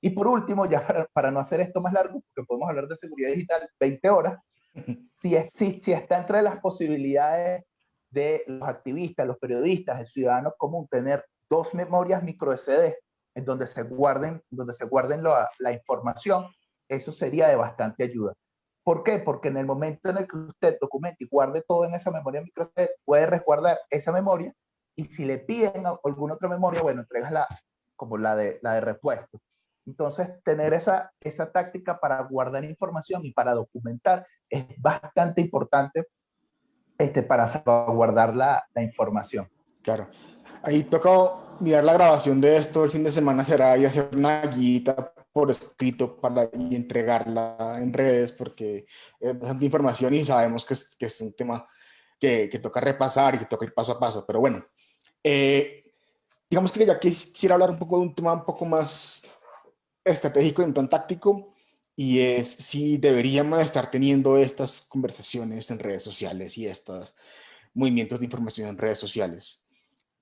Y por último, ya para, no hacer esto más largo, porque podemos hablar de seguridad digital 20 horas, si, si, si está entre las posibilidades de los activistas, los periodistas, el ciudadano común, tener dos memorias micro SD en donde se guarden, donde se guarden la, información, eso sería de bastante ayuda. ¿Por qué? Porque en el momento en el que usted documente y guarde todo en esa memoria micro SD, puede resguardar esa memoria y si le piden alguna otra memoria, bueno, entregas la, como la de, la de repuesto. Entonces, tener esa, esa táctica para guardar información y para documentar es bastante importante este, para salvaguardar la, la información. Claro. Ahí toca mirar la grabación de esto el fin de semana será y hacer una guita por escrito para y entregarla en redes porque es bastante información y sabemos que es, que es un tema que, que, toca repasar y que toca ir paso a paso. Pero bueno, eh, digamos que ya quisiera hablar un poco de un tema un poco más estratégico y un tan táctico y es si deberíamos estar teniendo estas conversaciones en redes sociales y estos movimientos de información en redes sociales.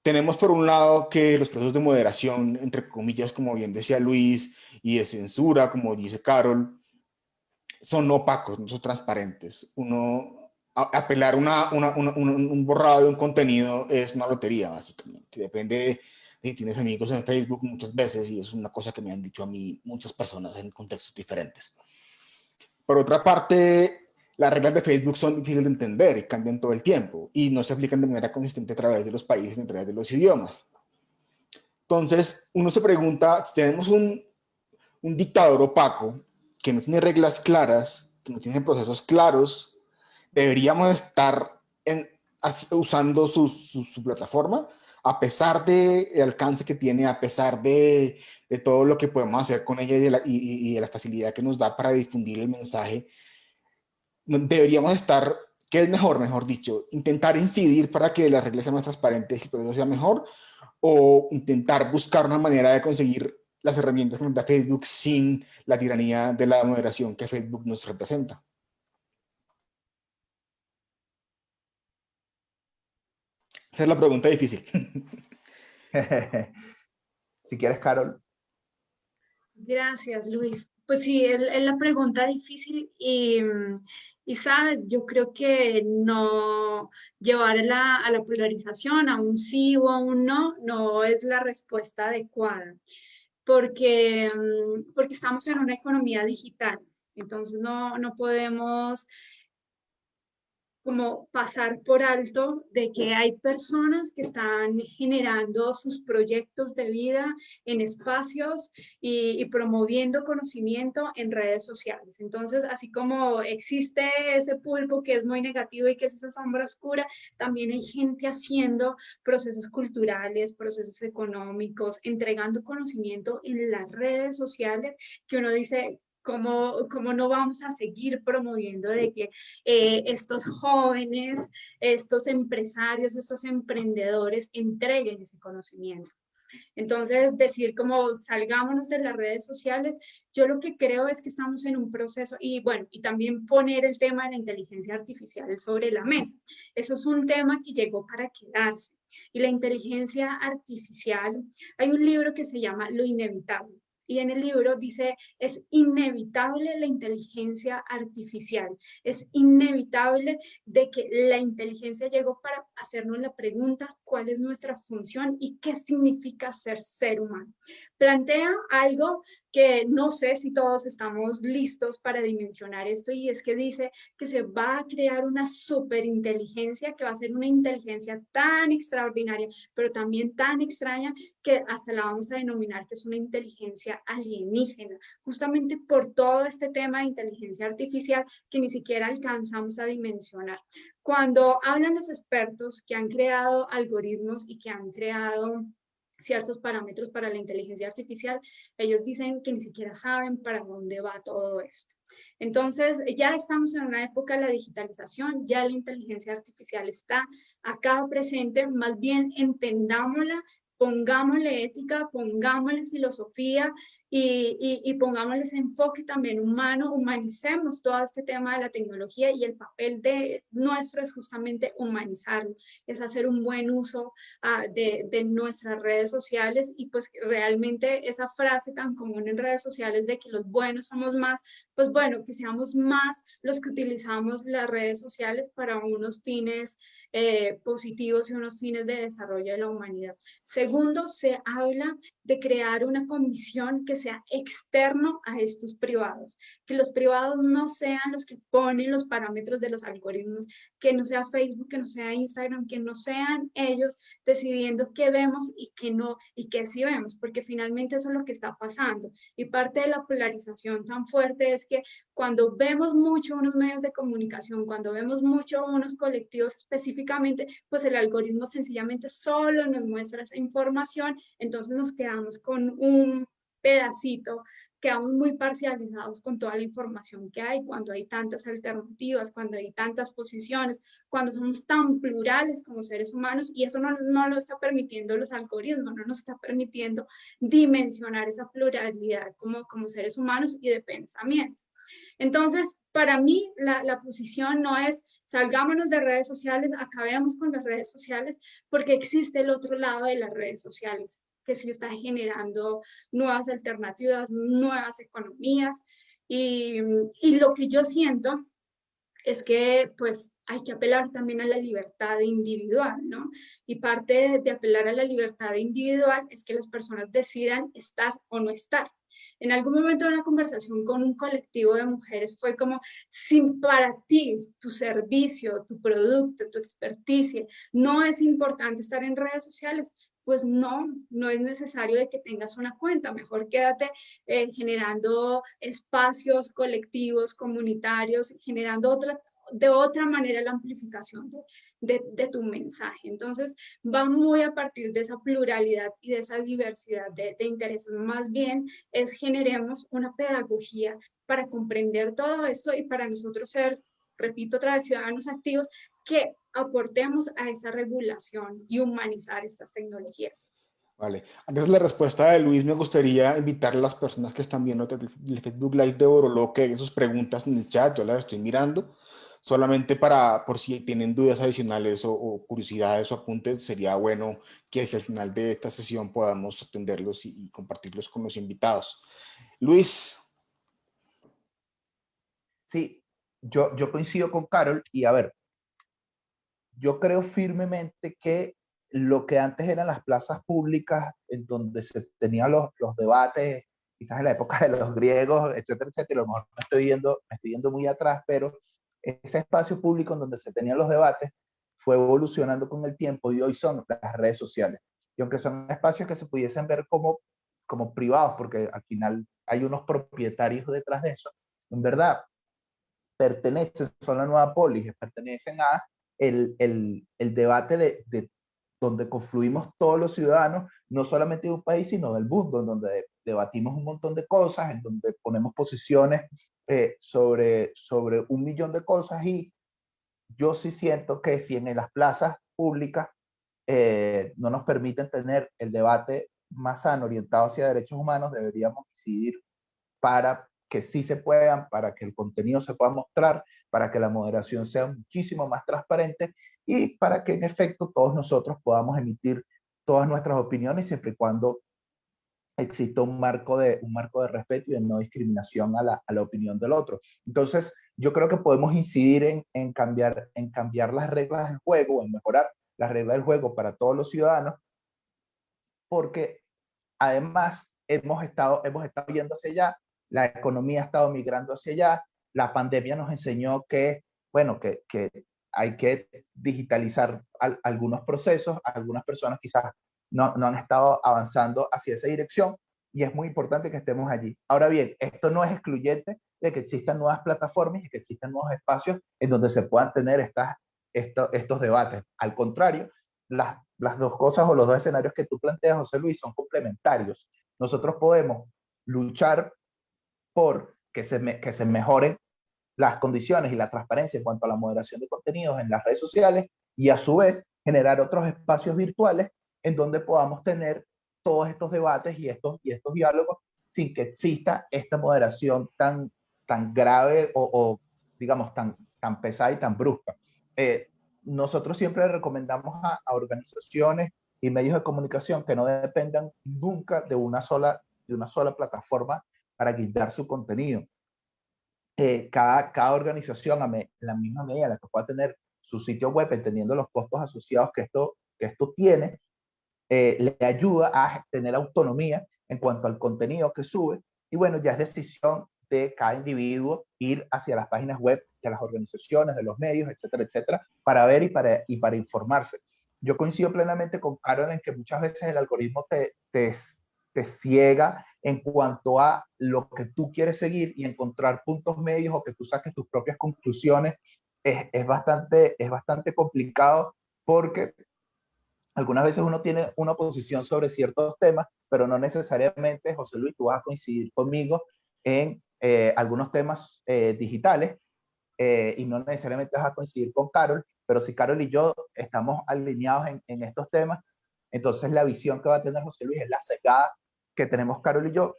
Tenemos por un lado que los procesos de moderación, entre comillas, como bien decía Luis, y de censura, como dice Carol, son opacos, no son transparentes. Uno, apelar una, una, un borrado de un contenido es una lotería, básicamente. Depende tienes amigos en Facebook muchas veces y es una cosa que me han dicho a mí muchas personas en contextos diferentes. Por otra parte, las reglas de Facebook son difíciles de entender y cambian todo el tiempo y no se aplican de manera consistente a través de los países ni a través de los idiomas. Entonces, uno se pregunta, si tenemos un, un dictador opaco que no tiene reglas claras, que no tiene procesos claros, deberíamos estar en, usando su, su, su plataforma a pesar del el alcance que tiene, a pesar de, de, todo lo que podemos hacer con ella y de, la, y, de, la, facilidad que nos da para difundir el mensaje, deberíamos estar, ¿qué es mejor, mejor dicho? Intentar incidir para que las reglas sean más transparentes y el proceso sea mejor, o intentar buscar una manera de conseguir las herramientas que nos da Facebook sin la tiranía de la moderación que Facebook nos representa. Esa es la pregunta difícil. si quieres, Carol. Gracias, Luis. Pues sí, es, la pregunta difícil y, y, sabes, yo creo que no llevar a la, a la polarización, a un sí o a un no, no es la respuesta adecuada, porque, porque estamos en una economía digital, entonces no, no podemos como pasar por alto de que hay personas que están generando sus proyectos de vida en espacios y, promoviendo conocimiento en redes sociales. Entonces, así como existe ese pulpo que es muy negativo y que es esa sombra oscura, también hay gente haciendo procesos culturales, procesos económicos, entregando conocimiento en las redes sociales que uno dice, ¿Cómo, ¿Cómo, no vamos a seguir promoviendo de que eh, estos jóvenes, estos empresarios, estos emprendedores entreguen ese conocimiento? Entonces, decir como salgámonos de las redes sociales, yo lo que creo es que estamos en un proceso y bueno, y también poner el tema de la inteligencia artificial sobre la mesa. Eso es un tema que llegó para quedarse. Y la inteligencia artificial, hay un libro que se llama Lo Inevitable y en el libro dice, es inevitable la inteligencia artificial, es inevitable de que la inteligencia llegó para hacernos la pregunta, ¿cuál es nuestra función y qué significa ser ser humano? Plantea algo que no sé si todos estamos listos para dimensionar esto y es que dice que se va a crear una superinteligencia que va a ser una inteligencia tan extraordinaria, pero también tan extraña que hasta la vamos a denominar que es una inteligencia alienígena, justamente por todo este tema de inteligencia artificial que ni siquiera alcanzamos a dimensionar. Cuando hablan los expertos que han creado algoritmos y que han creado ciertos parámetros para la inteligencia artificial, ellos dicen que ni siquiera saben para dónde va todo esto. Entonces, ya estamos en una época de la digitalización, ya la inteligencia artificial está acá presente, más bien entendámosla pongámosle ética, pongámosle filosofía y, y, pongámosle ese enfoque también humano, humanicemos todo este tema de la tecnología y el papel de nuestro es justamente humanizarlo, es hacer un buen uso uh, de, de, nuestras redes sociales y pues realmente esa frase tan común en redes sociales de que los buenos somos más, pues bueno, que seamos más los que utilizamos las redes sociales para unos fines eh, positivos y unos fines de desarrollo de la humanidad. Segundo, se habla de crear una comisión que sea externo a estos privados, que los privados no sean los que ponen los parámetros de los algoritmos, que no sea Facebook, que no sea Instagram, que no sean ellos decidiendo qué vemos y qué no, y qué sí vemos, porque finalmente eso es lo que está pasando. Y parte de la polarización tan fuerte es que cuando vemos mucho unos medios de comunicación, cuando vemos mucho unos colectivos específicamente, pues el algoritmo sencillamente solo nos muestra esa información información, entonces nos quedamos con un pedacito, quedamos muy parcializados con toda la información que hay, cuando hay tantas alternativas, cuando hay tantas posiciones, cuando somos tan plurales como seres humanos y eso no, no lo está permitiendo los algoritmos, no nos está permitiendo dimensionar esa pluralidad como, como seres humanos y de pensamiento. Entonces, para mí, la, posición no es salgámonos de redes sociales, acabemos con las redes sociales, porque existe el otro lado de las redes sociales, que sí está generando nuevas alternativas, nuevas economías. Y, lo que yo siento es que pues hay que apelar también a la libertad individual, ¿no? Y parte de apelar a la libertad individual es que las personas decidan estar o no estar. En algún momento de una conversación con un colectivo de mujeres fue como, si para ti, tu servicio, tu producto, tu experticia, no es importante estar en redes sociales, pues no, no es necesario de que tengas una cuenta, mejor quédate eh, generando espacios colectivos, comunitarios, generando otra, de otra manera la amplificación de, de, de, tu mensaje. Entonces, va muy a partir de esa pluralidad y de esa diversidad de, de intereses. Más bien es generemos una pedagogía para comprender todo esto y para nosotros ser, repito otra vez, ciudadanos activos que aportemos a esa regulación y humanizar estas tecnologías. Vale. Antes de la respuesta de Luis, me gustaría invitar a las personas que están viendo el Facebook Live de Orolo que hagan sus preguntas en el chat, yo las estoy mirando solamente para, por si tienen dudas adicionales o, o, curiosidades o apuntes, sería bueno que hacia el final de esta sesión podamos atenderlos y, y compartirlos con los invitados. Luis. Sí, yo, yo coincido con Carol y a ver, yo creo firmemente que lo que antes eran las plazas públicas en donde se tenían los, los debates, quizás en la época de los griegos, etcétera, etcétera, a lo mejor me estoy yendo, me estoy yendo muy atrás, pero ese espacio público en donde se tenían los debates fue evolucionando con el tiempo y hoy son las redes sociales. Y aunque son espacios que se pudiesen ver como, como privados, porque al final hay unos propietarios detrás de eso, en verdad pertenecen, son la nueva polis, pertenecen a el, el, el debate de, de, donde confluimos todos los ciudadanos, no solamente de un país, sino del mundo, en donde debatimos un montón de cosas, en donde ponemos posiciones eh, sobre, sobre un millón de cosas y yo sí siento que si en las plazas públicas eh, no nos permiten tener el debate más sano orientado hacia derechos humanos, deberíamos decidir para que sí se puedan, para que el contenido se pueda mostrar, para que la moderación sea muchísimo más transparente y para que en efecto todos nosotros podamos emitir todas nuestras opiniones siempre y cuando exista un marco de, un marco de respeto y de no discriminación a la, a la opinión del otro. Entonces, yo creo que podemos incidir en, en, cambiar, en cambiar las reglas del juego, en mejorar las reglas del juego para todos los ciudadanos, porque además hemos estado, hemos estado yendo hacia allá, la economía ha estado migrando hacia allá, la pandemia nos enseñó que, bueno, que, que hay que digitalizar algunos procesos, algunas personas quizás no, no han estado avanzando hacia esa dirección y es muy importante que estemos allí. Ahora bien, esto no es excluyente de que existan nuevas plataformas y que existan nuevos espacios en donde se puedan tener estas, estos debates. Al contrario, las, las dos cosas o los dos escenarios que tú planteas, José Luis, son complementarios. Nosotros podemos luchar por que se, que se mejoren las condiciones y la transparencia en cuanto a la moderación de contenidos en las redes sociales y a su vez generar otros espacios virtuales en donde podamos tener todos estos debates y estos, y estos diálogos sin que exista esta moderación tan, tan grave o, digamos, tan, tan pesada y tan brusca. Eh, nosotros siempre recomendamos a, organizaciones y medios de comunicación que no dependan nunca de una sola, de una sola plataforma para guindar su contenido. Eh, cada, cada organización, a la misma medida la que pueda tener su sitio web, entendiendo los costos asociados que esto, que esto tiene, eh, le ayuda a tener autonomía en cuanto al contenido que sube. Y bueno, ya es decisión de cada individuo ir hacia las páginas web de las organizaciones, de los medios, etcétera, etcétera, para ver y para, y para informarse. Yo coincido plenamente con Carol en que muchas veces el algoritmo te, te, te ciega en cuanto a lo que tú quieres seguir y encontrar puntos medios o que tú saques tus propias conclusiones es, es, bastante, es bastante complicado porque algunas veces uno tiene una posición sobre ciertos temas, pero no necesariamente, José Luis, tú vas a coincidir conmigo en eh, algunos temas eh, digitales eh, y no necesariamente vas a coincidir con Carol, pero si Carol y yo estamos alineados en, en estos temas, entonces la visión que va a tener José Luis es la secada que tenemos Carol y yo,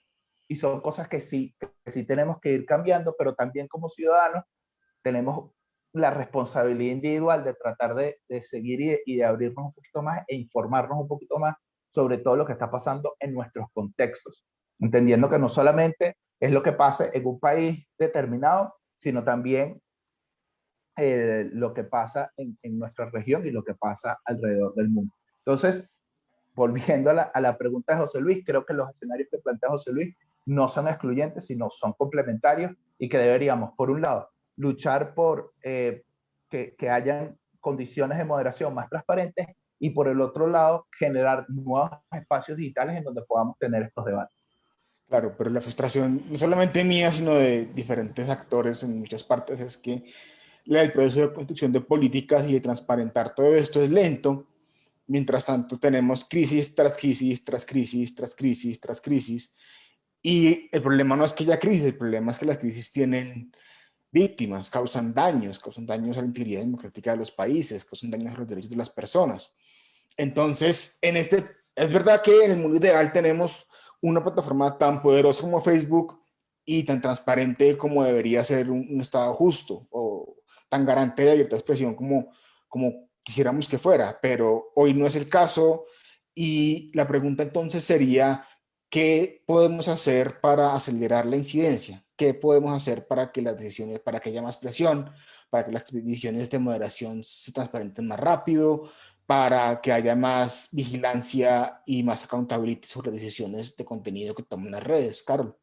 y son cosas que sí, que sí tenemos que ir cambiando, pero también como ciudadanos tenemos la responsabilidad individual de tratar de, de seguir y, y, de abrirnos un poquito más e informarnos un poquito más sobre todo lo que está pasando en nuestros contextos, entendiendo que no solamente es lo que pasa en un país determinado, sino también eh, lo que pasa en, en, nuestra región y lo que pasa alrededor del mundo. Entonces, volviendo a la, a la, pregunta de José Luis, creo que los escenarios que plantea José Luis no son excluyentes, sino son complementarios y que deberíamos, por un lado, luchar por eh, que, que hayan condiciones de moderación más transparentes y por el otro lado, generar nuevos espacios digitales en donde podamos tener estos debates. Claro, pero la frustración, no solamente mía, sino de diferentes actores en muchas partes, es que el proceso de construcción de políticas y de transparentar todo esto es lento, Mientras tanto, tenemos crisis tras crisis, tras crisis, tras crisis, tras crisis. Y el problema no es que haya crisis, el problema es que las crisis tienen víctimas, causan daños, causan daños a la integridad democrática de los países, causan daños a los derechos de las personas. Entonces, en este, es verdad que en el mundo ideal tenemos una plataforma tan poderosa como Facebook y tan transparente como debería ser un, un Estado justo o tan garante de libertad de expresión como, como quisiéramos que fuera, pero hoy no es el caso y la pregunta entonces sería, ¿qué podemos hacer para acelerar la incidencia? ¿Qué podemos hacer para que las decisiones, para que haya más presión, para que las decisiones de moderación se transparenten más rápido, para que haya más vigilancia y más accountability sobre decisiones de contenido que toman las redes? Carol.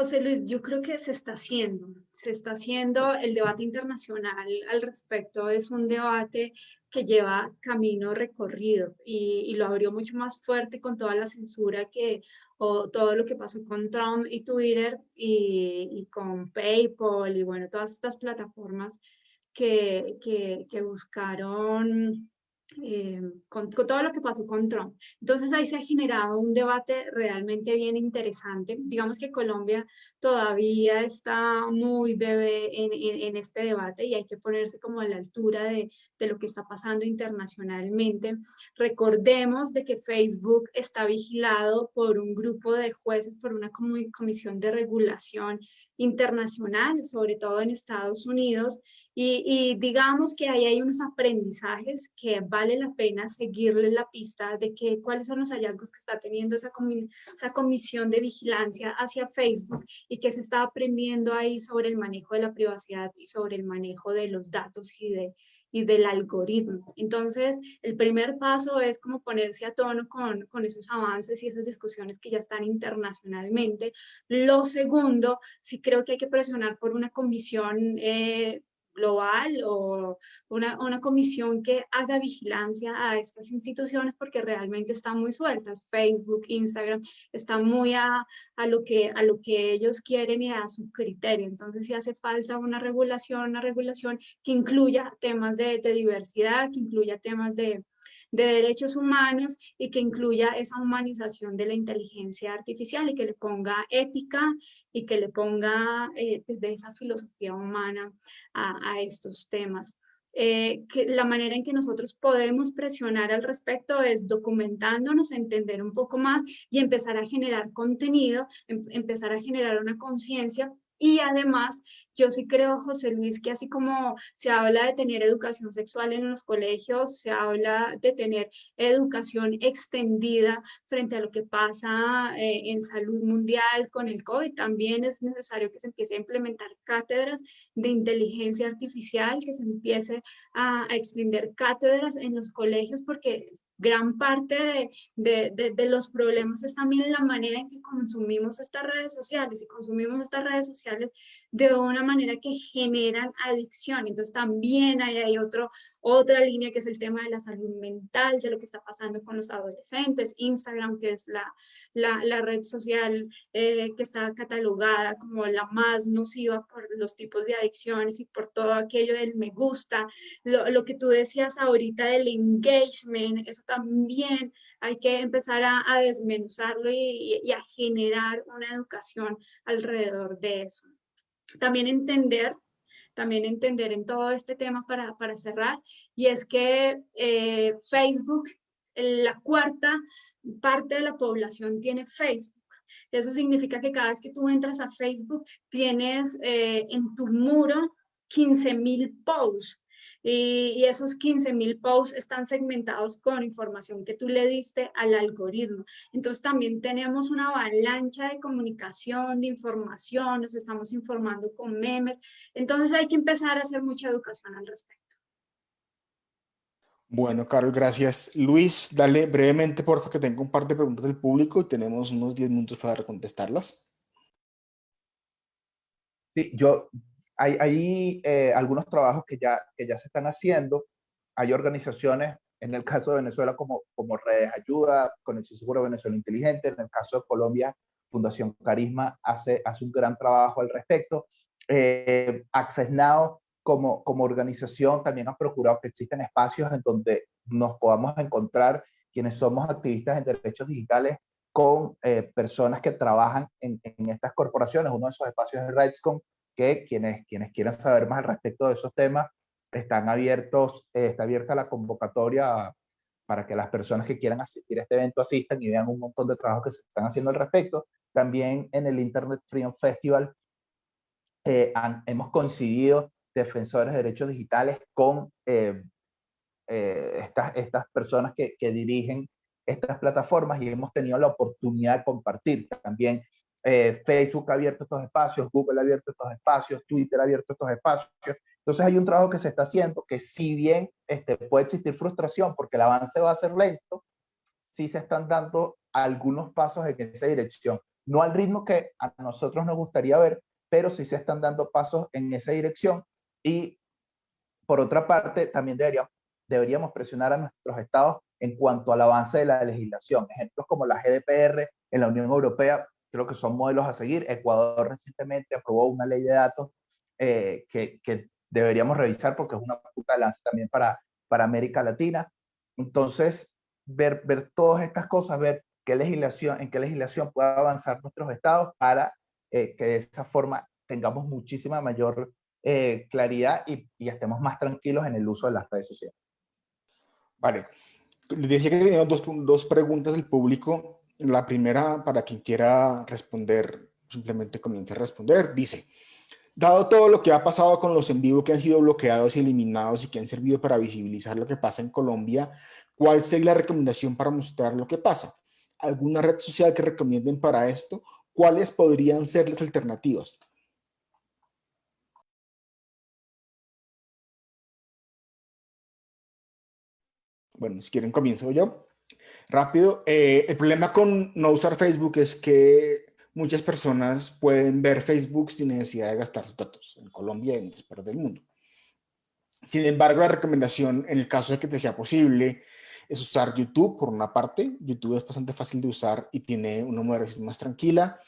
José Luis, yo creo que se está haciendo, se está haciendo el debate internacional al respecto, es un debate que lleva camino recorrido y, lo abrió mucho más fuerte con toda la censura que, o todo lo que pasó con Trump y Twitter y, con PayPal y bueno, todas estas plataformas que, que buscaron eh, con, con, todo lo que pasó con Trump. Entonces ahí se ha generado un debate realmente bien interesante. Digamos que Colombia todavía está muy bebé en, en, en este debate y hay que ponerse como a la altura de, de, lo que está pasando internacionalmente. Recordemos de que Facebook está vigilado por un grupo de jueces, por una comisión de regulación internacional, sobre todo en Estados Unidos, Y, digamos que ahí hay unos aprendizajes que vale la pena seguirle la pista de que, cuáles son los hallazgos que está teniendo esa, esa comisión de vigilancia hacia Facebook y que se está aprendiendo ahí sobre el manejo de la privacidad y sobre el manejo de los datos y de, y del algoritmo. Entonces, el primer paso es como ponerse a tono con, con, esos avances y esas discusiones que ya están internacionalmente. Lo segundo, sí creo que hay que presionar por una comisión eh, global o una, una, comisión que haga vigilancia a estas instituciones porque realmente están muy sueltas. Facebook, Instagram, están muy a, a, lo, que, a lo que ellos quieren y a su criterio. Entonces si hace falta una regulación, una regulación que incluya temas de, de diversidad, que incluya temas de, de derechos humanos y que incluya esa humanización de la inteligencia artificial y que le ponga ética y que le ponga eh, desde esa filosofía humana a, estos temas. Eh, que la manera en que nosotros podemos presionar al respecto es documentándonos, entender un poco más y empezar a generar contenido, em, empezar a generar una conciencia y además, yo sí creo, José Luis, que así como se habla de tener educación sexual en los colegios, se habla de tener educación extendida frente a lo que pasa eh, en salud mundial con el COVID, también es necesario que se empiece a implementar cátedras de inteligencia artificial, que se empiece a, a extender cátedras en los colegios, porque gran parte de, de, de, los problemas es también la manera en que consumimos estas redes sociales. Y consumimos estas redes sociales de una manera que generan adicción. Entonces también hay, hay otro, otra línea que es el tema de la salud mental, de lo que está pasando con los adolescentes, Instagram, que es la, la, red social eh, que está catalogada como la más nociva por los tipos de adicciones y por todo aquello del me gusta, lo, lo que tú decías ahorita del engagement, eso también hay que empezar a, desmenuzarlo y a generar una educación alrededor de eso. También entender también entender en todo este tema para, para cerrar, y es que eh, Facebook, la cuarta parte de la población tiene Facebook. Eso significa que cada vez que tú entras a Facebook, tienes eh, en tu muro 15 mil posts y, esos 15 mil posts están segmentados con información que tú le diste al algoritmo. Entonces también tenemos una avalancha de comunicación, de información, nos estamos informando con memes. Entonces hay que empezar a hacer mucha educación al respecto. Bueno, Carlos, gracias. Luis, dale brevemente, por favor, que tengo un par de preguntas del público y tenemos unos 10 minutos para contestarlas. Sí, yo, hay, eh, algunos trabajos que ya, que ya se están haciendo. Hay organizaciones, en el caso de Venezuela, como, como Redes Ayuda, Conexión Seguro Venezuela Inteligente. En el caso de Colombia, Fundación Carisma hace, hace un gran trabajo al respecto. Eh, Access Now, como, como organización, también ha procurado que existen espacios en donde nos podamos encontrar quienes somos activistas en derechos digitales con eh, personas que trabajan en, en, estas corporaciones. Uno de esos espacios es RightsCon, que quienes, quienes quieran saber más al respecto de esos temas, están abiertos, eh, está abierta la convocatoria para que las personas que quieran asistir a este evento asistan y vean un montón de trabajos que se están haciendo al respecto. También en el Internet Freedom Festival eh, hemos coincidido defensores de derechos digitales con eh, estas, estas personas que, que dirigen estas plataformas y hemos tenido la oportunidad de compartir también eh, Facebook ha abierto estos espacios, Google ha abierto estos espacios, Twitter ha abierto estos espacios. Entonces hay un trabajo que se está haciendo que si bien este, puede existir frustración porque el avance va a ser lento, sí se están dando algunos pasos en esa dirección. No al ritmo que a nosotros nos gustaría ver, pero sí se están dando pasos en esa dirección. Y por otra parte, también deberíamos, deberíamos presionar a nuestros estados en cuanto al avance de la legislación. Ejemplos como la GDPR en la Unión Europea creo que son modelos a seguir. Ecuador recientemente aprobó una ley de datos eh, que, que, deberíamos revisar porque es una puta de lanza también para, para América Latina. Entonces, ver, ver todas estas cosas, ver qué legislación, en qué legislación puede avanzar nuestros estados para eh, que de esa forma tengamos muchísima mayor eh, claridad y, y, estemos más tranquilos en el uso de las redes sociales. Vale. Les decía que teníamos dos, dos preguntas del público la primera, para quien quiera responder, simplemente comience a responder, dice, dado todo lo que ha pasado con los en vivo que han sido bloqueados y eliminados y que han servido para visibilizar lo que pasa en Colombia, ¿cuál sería la recomendación para mostrar lo que pasa? ¿Alguna red social que recomienden para esto? ¿Cuáles podrían ser las alternativas? Bueno, si quieren comienzo yo. Rápido. Eh, el problema con no usar Facebook es que muchas personas pueden ver Facebook sin necesidad de gastar sus datos en Colombia y en otras partes del mundo. Sin embargo, la recomendación, en el caso de que te sea posible, es usar YouTube por una parte. YouTube es bastante fácil de usar y tiene una moderación más tranquila.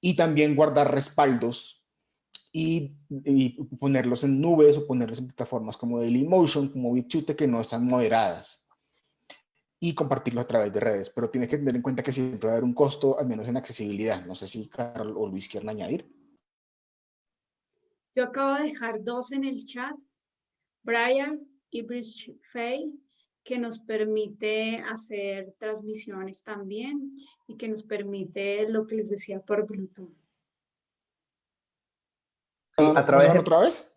Y también guardar respaldos y, ponerlos en nubes o ponerlos en plataformas como Dailymotion, como BitChute, que no están moderadas y compartirlo a través de redes. Pero tienes que tener en cuenta que siempre va a haber un costo, al menos en accesibilidad. No sé si Carlos o Luis quieren añadir. Yo acabo de dejar dos en el chat. Brian y Bridge Fay, que nos permite hacer transmisiones también y que nos permite lo que les decía por Bluetooth. ¿A través de... otra vez?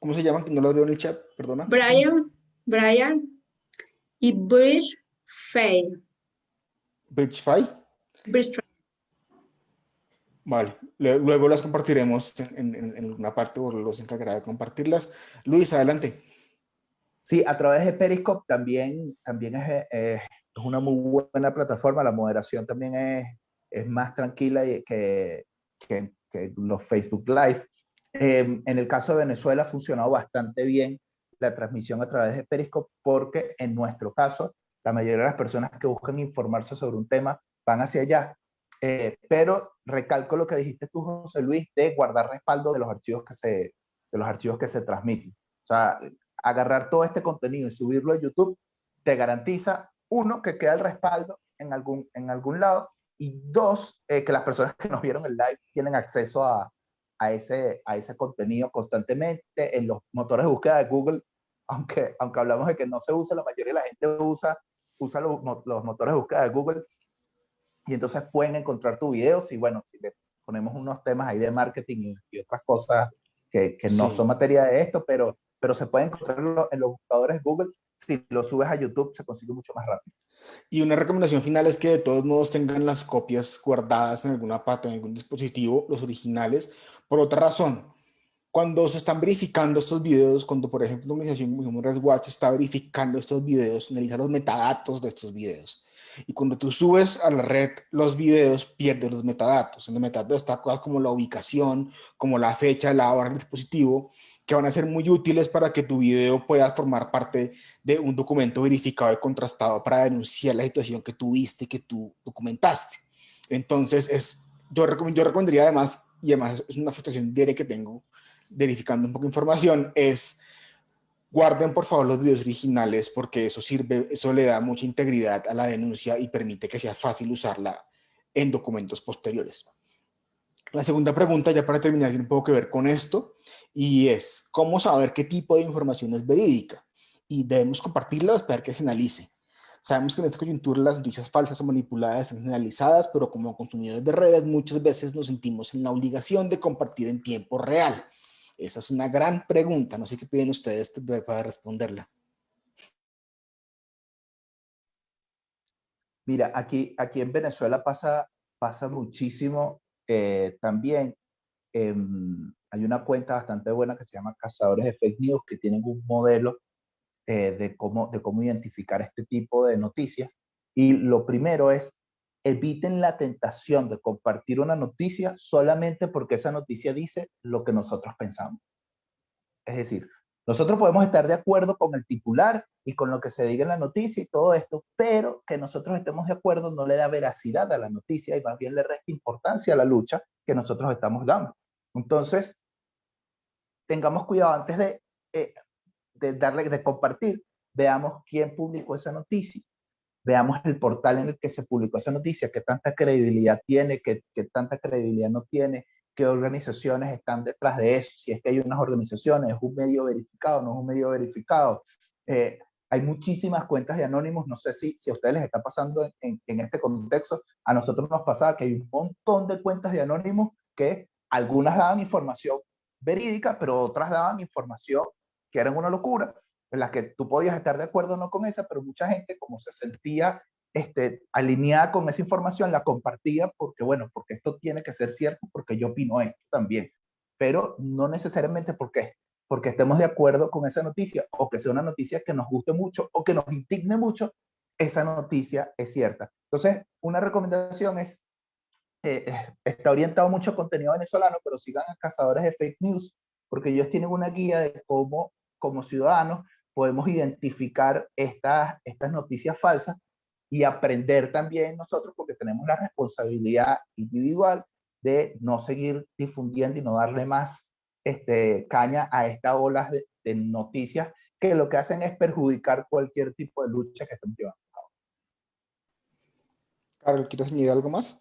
¿Cómo se llaman? Que no lo veo en el chat, perdona. Brian, Brian y Bridge Fay. Bridge Fay. Bridge Vale, luego las compartiremos en, en, una parte o los encargará de compartirlas. Luis, adelante. Sí, a través de Periscope también, también es, es una muy buena plataforma. La moderación también es, es más tranquila que, que, que los Facebook Live. Em, en el caso de Venezuela ha funcionado bastante bien la transmisión a través de Periscope porque en nuestro caso, la mayoría de las personas que buscan informarse sobre un tema van hacia allá. Eh, pero recalco lo que dijiste tú, José Luis, de guardar respaldo de los archivos que se, de los archivos que se transmiten. O sea, agarrar todo este contenido y subirlo a YouTube te garantiza, uno, que queda el respaldo en algún, en algún lado, y dos, eh, que las personas que nos vieron el live tienen acceso a, a, ese, a ese contenido constantemente. En los motores de búsqueda de Google aunque, aunque hablamos de que no se usa, la mayoría de la gente usa, usa los, los motores de búsqueda de Google y entonces pueden encontrar tu video y bueno, si le ponemos unos temas ahí de marketing y, otras cosas que, que no son materia de esto, pero, pero se pueden encontrar en los buscadores de Google. Si lo subes a YouTube se consigue mucho más rápido. Y una recomendación final es que de todos modos tengan las copias guardadas en alguna parte, en algún dispositivo, los originales, por otra razón cuando se están verificando estos videos, cuando por ejemplo la organización como Watch está verificando estos videos, analiza los metadatos de estos videos. Y cuando tú subes a la red los videos, pierdes los metadatos. En los metadatos está cosas como la ubicación, como la fecha, la hora del dispositivo, que van a ser muy útiles para que tu video pueda formar parte de un documento verificado y contrastado para denunciar la situación que tuviste, que tú documentaste. Entonces, es, yo, yo recomendaría además, y además es una frustración diaria que tengo, verificando un poco de información es guarden por favor los videos originales porque eso sirve, eso le da mucha integridad a la denuncia y permite que sea fácil usarla en documentos posteriores. La segunda pregunta, ya para terminar, tiene un poco que ver con esto, y es, ¿cómo saber qué tipo de información es verídica? Y debemos compartirla o esperar que se analice. Sabemos que en esta coyuntura las noticias falsas o manipuladas están generalizadas, pero como consumidores de redes muchas veces nos sentimos en la obligación de compartir en tiempo real. Esa es una gran pregunta, no sé qué piden ustedes para responderla. Mira, aquí, aquí en Venezuela pasa, pasa muchísimo eh, también. Em, hay una cuenta bastante buena que se llama Cazadores de Fake News, que tienen un modelo eh, de, cómo, de cómo identificar este tipo de noticias. Y lo primero es eviten la tentación de compartir una noticia solamente porque esa noticia dice lo que nosotros pensamos. Es decir, nosotros podemos estar de acuerdo con el titular y con lo que se diga en la noticia y todo esto, pero que nosotros estemos de acuerdo no le da veracidad a la noticia y más bien le resta importancia a la lucha que nosotros estamos dando. Entonces, tengamos cuidado antes de, eh, de darle, de compartir, veamos quién publicó esa noticia, veamos el portal en el que se publicó esa noticia, qué tanta credibilidad tiene, qué, qué, tanta credibilidad no tiene, qué organizaciones están detrás de eso, si es que hay unas organizaciones, es un medio verificado, no es un medio verificado. Eh, hay muchísimas cuentas de anónimos, no sé si, si a ustedes les está pasando en, en, este contexto, a nosotros nos pasaba que hay un montón de cuentas de anónimos que algunas daban información verídica, pero otras daban información que era una locura, en la que tú podías estar de acuerdo o no con esa, pero mucha gente como se sentía este, alineada con esa información la compartía porque, bueno, porque esto tiene que ser cierto, porque yo opino esto también, pero no necesariamente porque, porque estemos de acuerdo con esa noticia o que sea una noticia que nos guste mucho o que nos indigne mucho, esa noticia es cierta. Entonces, una recomendación es, eh, eh, está orientado mucho contenido venezolano, pero sigan a cazadores de fake news, porque ellos tienen una guía de cómo, como ciudadanos, podemos identificar estas, estas noticias falsas y aprender también nosotros, porque tenemos la responsabilidad individual de no seguir difundiendo y no darle más este, caña a estas olas de, de noticias que lo que hacen es perjudicar cualquier tipo de lucha que estén llevando. Carol, ¿quieres añadir algo más?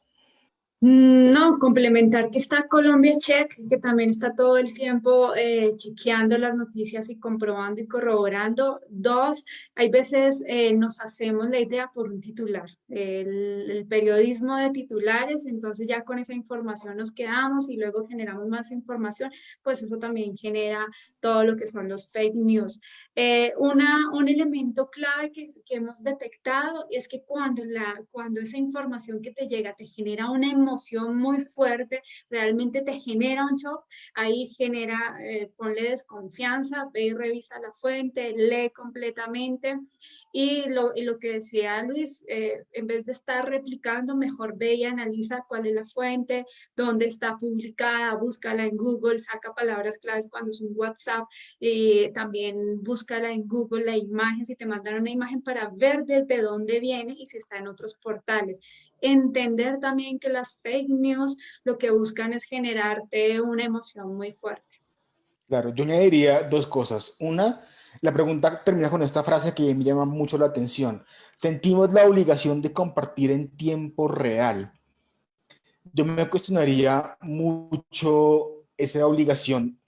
Mm, no, complementar que está Colombia Check, que también está todo el tiempo eh, chequeando las noticias y comprobando y corroborando. Dos, hay veces eh, nos hacemos la idea por un titular, el, el, periodismo de titulares, entonces ya con esa información nos quedamos y luego generamos más información, pues eso también genera todo lo que son los fake news. Eh, una, un elemento clave que, que hemos detectado es que cuando, la, cuando esa información que te llega te genera una emoción, muy fuerte, realmente te genera un shock, ahí genera, eh, ponle desconfianza, ve y revisa la fuente, lee completamente. Y lo, y lo que decía Luis, eh, en vez de estar replicando, mejor ve y analiza cuál es la fuente, dónde está publicada, búscala en Google, saca palabras claves cuando es un WhatsApp, y también búscala en Google la imagen, si te mandaron una imagen para ver desde dónde viene y si está en otros portales entender también que las fake news lo que buscan es generarte una emoción muy fuerte. Claro, yo añadiría dos cosas. Una, la pregunta termina con esta frase que me llama mucho la atención. Sentimos la obligación de compartir en tiempo real. Yo me cuestionaría mucho esa obligación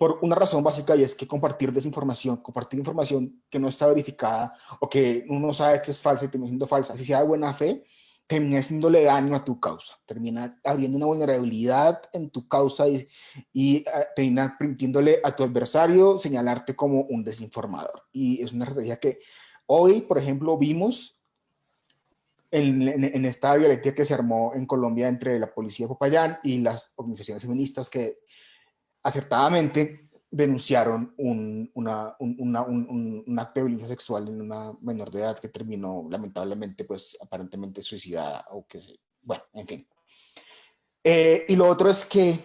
por una razón básica y es que compartir desinformación, compartir información que no está verificada o que uno sabe que es falsa y termina siendo falsa, si sea de buena fe, termina haciéndole daño a tu causa, termina abriendo una vulnerabilidad en tu causa y, y uh, termina permitiéndole a tu adversario señalarte como un desinformador. Y es una estrategia que hoy, por ejemplo, vimos en, esta violencia que se armó en Colombia entre la policía de Popayán y las organizaciones feministas que acertadamente denunciaron un, una, un, una, un, un, acto de violencia sexual en una menor de edad que terminó lamentablemente pues aparentemente suicidada o que bueno, en fin. Eh, y lo otro es que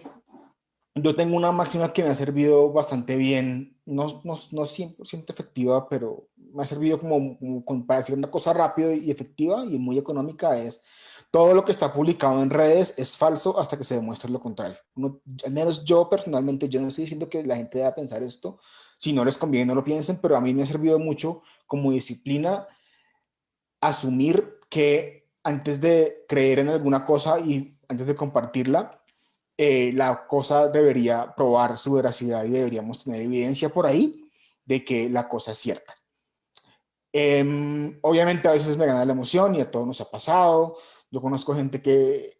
yo tengo una máxima que me ha servido bastante bien, no, no, no 100% efectiva, pero me ha servido como, como, para decir una cosa rápida y efectiva y muy económica es todo lo que está publicado en redes es falso hasta que se demuestre lo contrario. Uno, al menos yo personalmente, yo no estoy diciendo que la gente deba pensar esto, si no les conviene no lo piensen, pero a mí me ha servido mucho como disciplina asumir que antes de creer en alguna cosa y antes de compartirla, eh, la cosa debería probar su veracidad y deberíamos tener evidencia por ahí de que la cosa es cierta. Eh, obviamente a veces me gana la emoción y a todos nos ha pasado, yo conozco gente que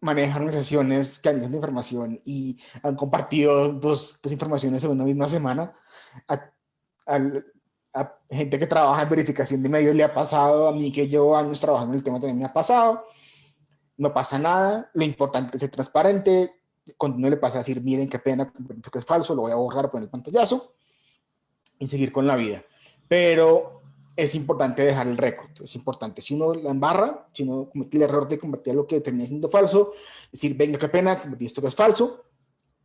maneja organizaciones que analizan información y han compartido dos, dos informaciones en una misma semana. A, a, a, gente que trabaja en verificación de medios le ha pasado, a mí que llevo años trabajando en el tema también me ha pasado. No pasa nada, lo importante es ser transparente. Cuando no le pasa a decir, miren qué pena, que es falso, lo voy a borrar, poner el pantallazo y seguir con la vida. Pero es importante dejar el récord, es importante. Si uno la embarra, si uno comete el error de convertir lo que termina siendo falso, decir, venga, qué pena, convertí esto que es falso,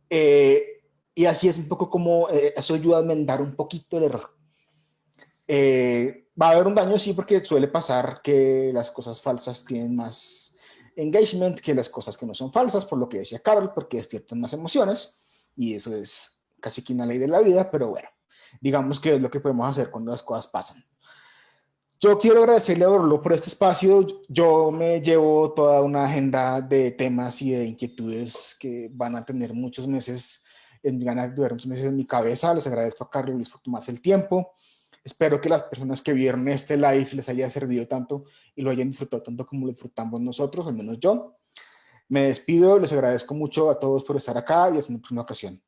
eh, y así es un poco como, eh, eso ayuda a enmendar un poquito el error. Eh, va a haber un daño, sí, porque suele pasar que las cosas falsas tienen más engagement que las cosas que no son falsas, por lo que decía Carol, porque despiertan más emociones, y eso es casi que una ley de la vida, pero bueno, digamos que es lo que podemos hacer cuando las cosas pasan. Yo quiero agradecerle a Orlo por este espacio. Yo me llevo toda una agenda de temas y de inquietudes que van a tener muchos meses, en, van a durar muchos meses en mi cabeza. Les agradezco a Carlos Luis por tomarse el tiempo. Espero que las personas que vieron este live les haya servido tanto y lo hayan disfrutado tanto como lo disfrutamos nosotros, al menos yo. Me despido, les agradezco mucho a todos por estar acá y hasta una próxima ocasión.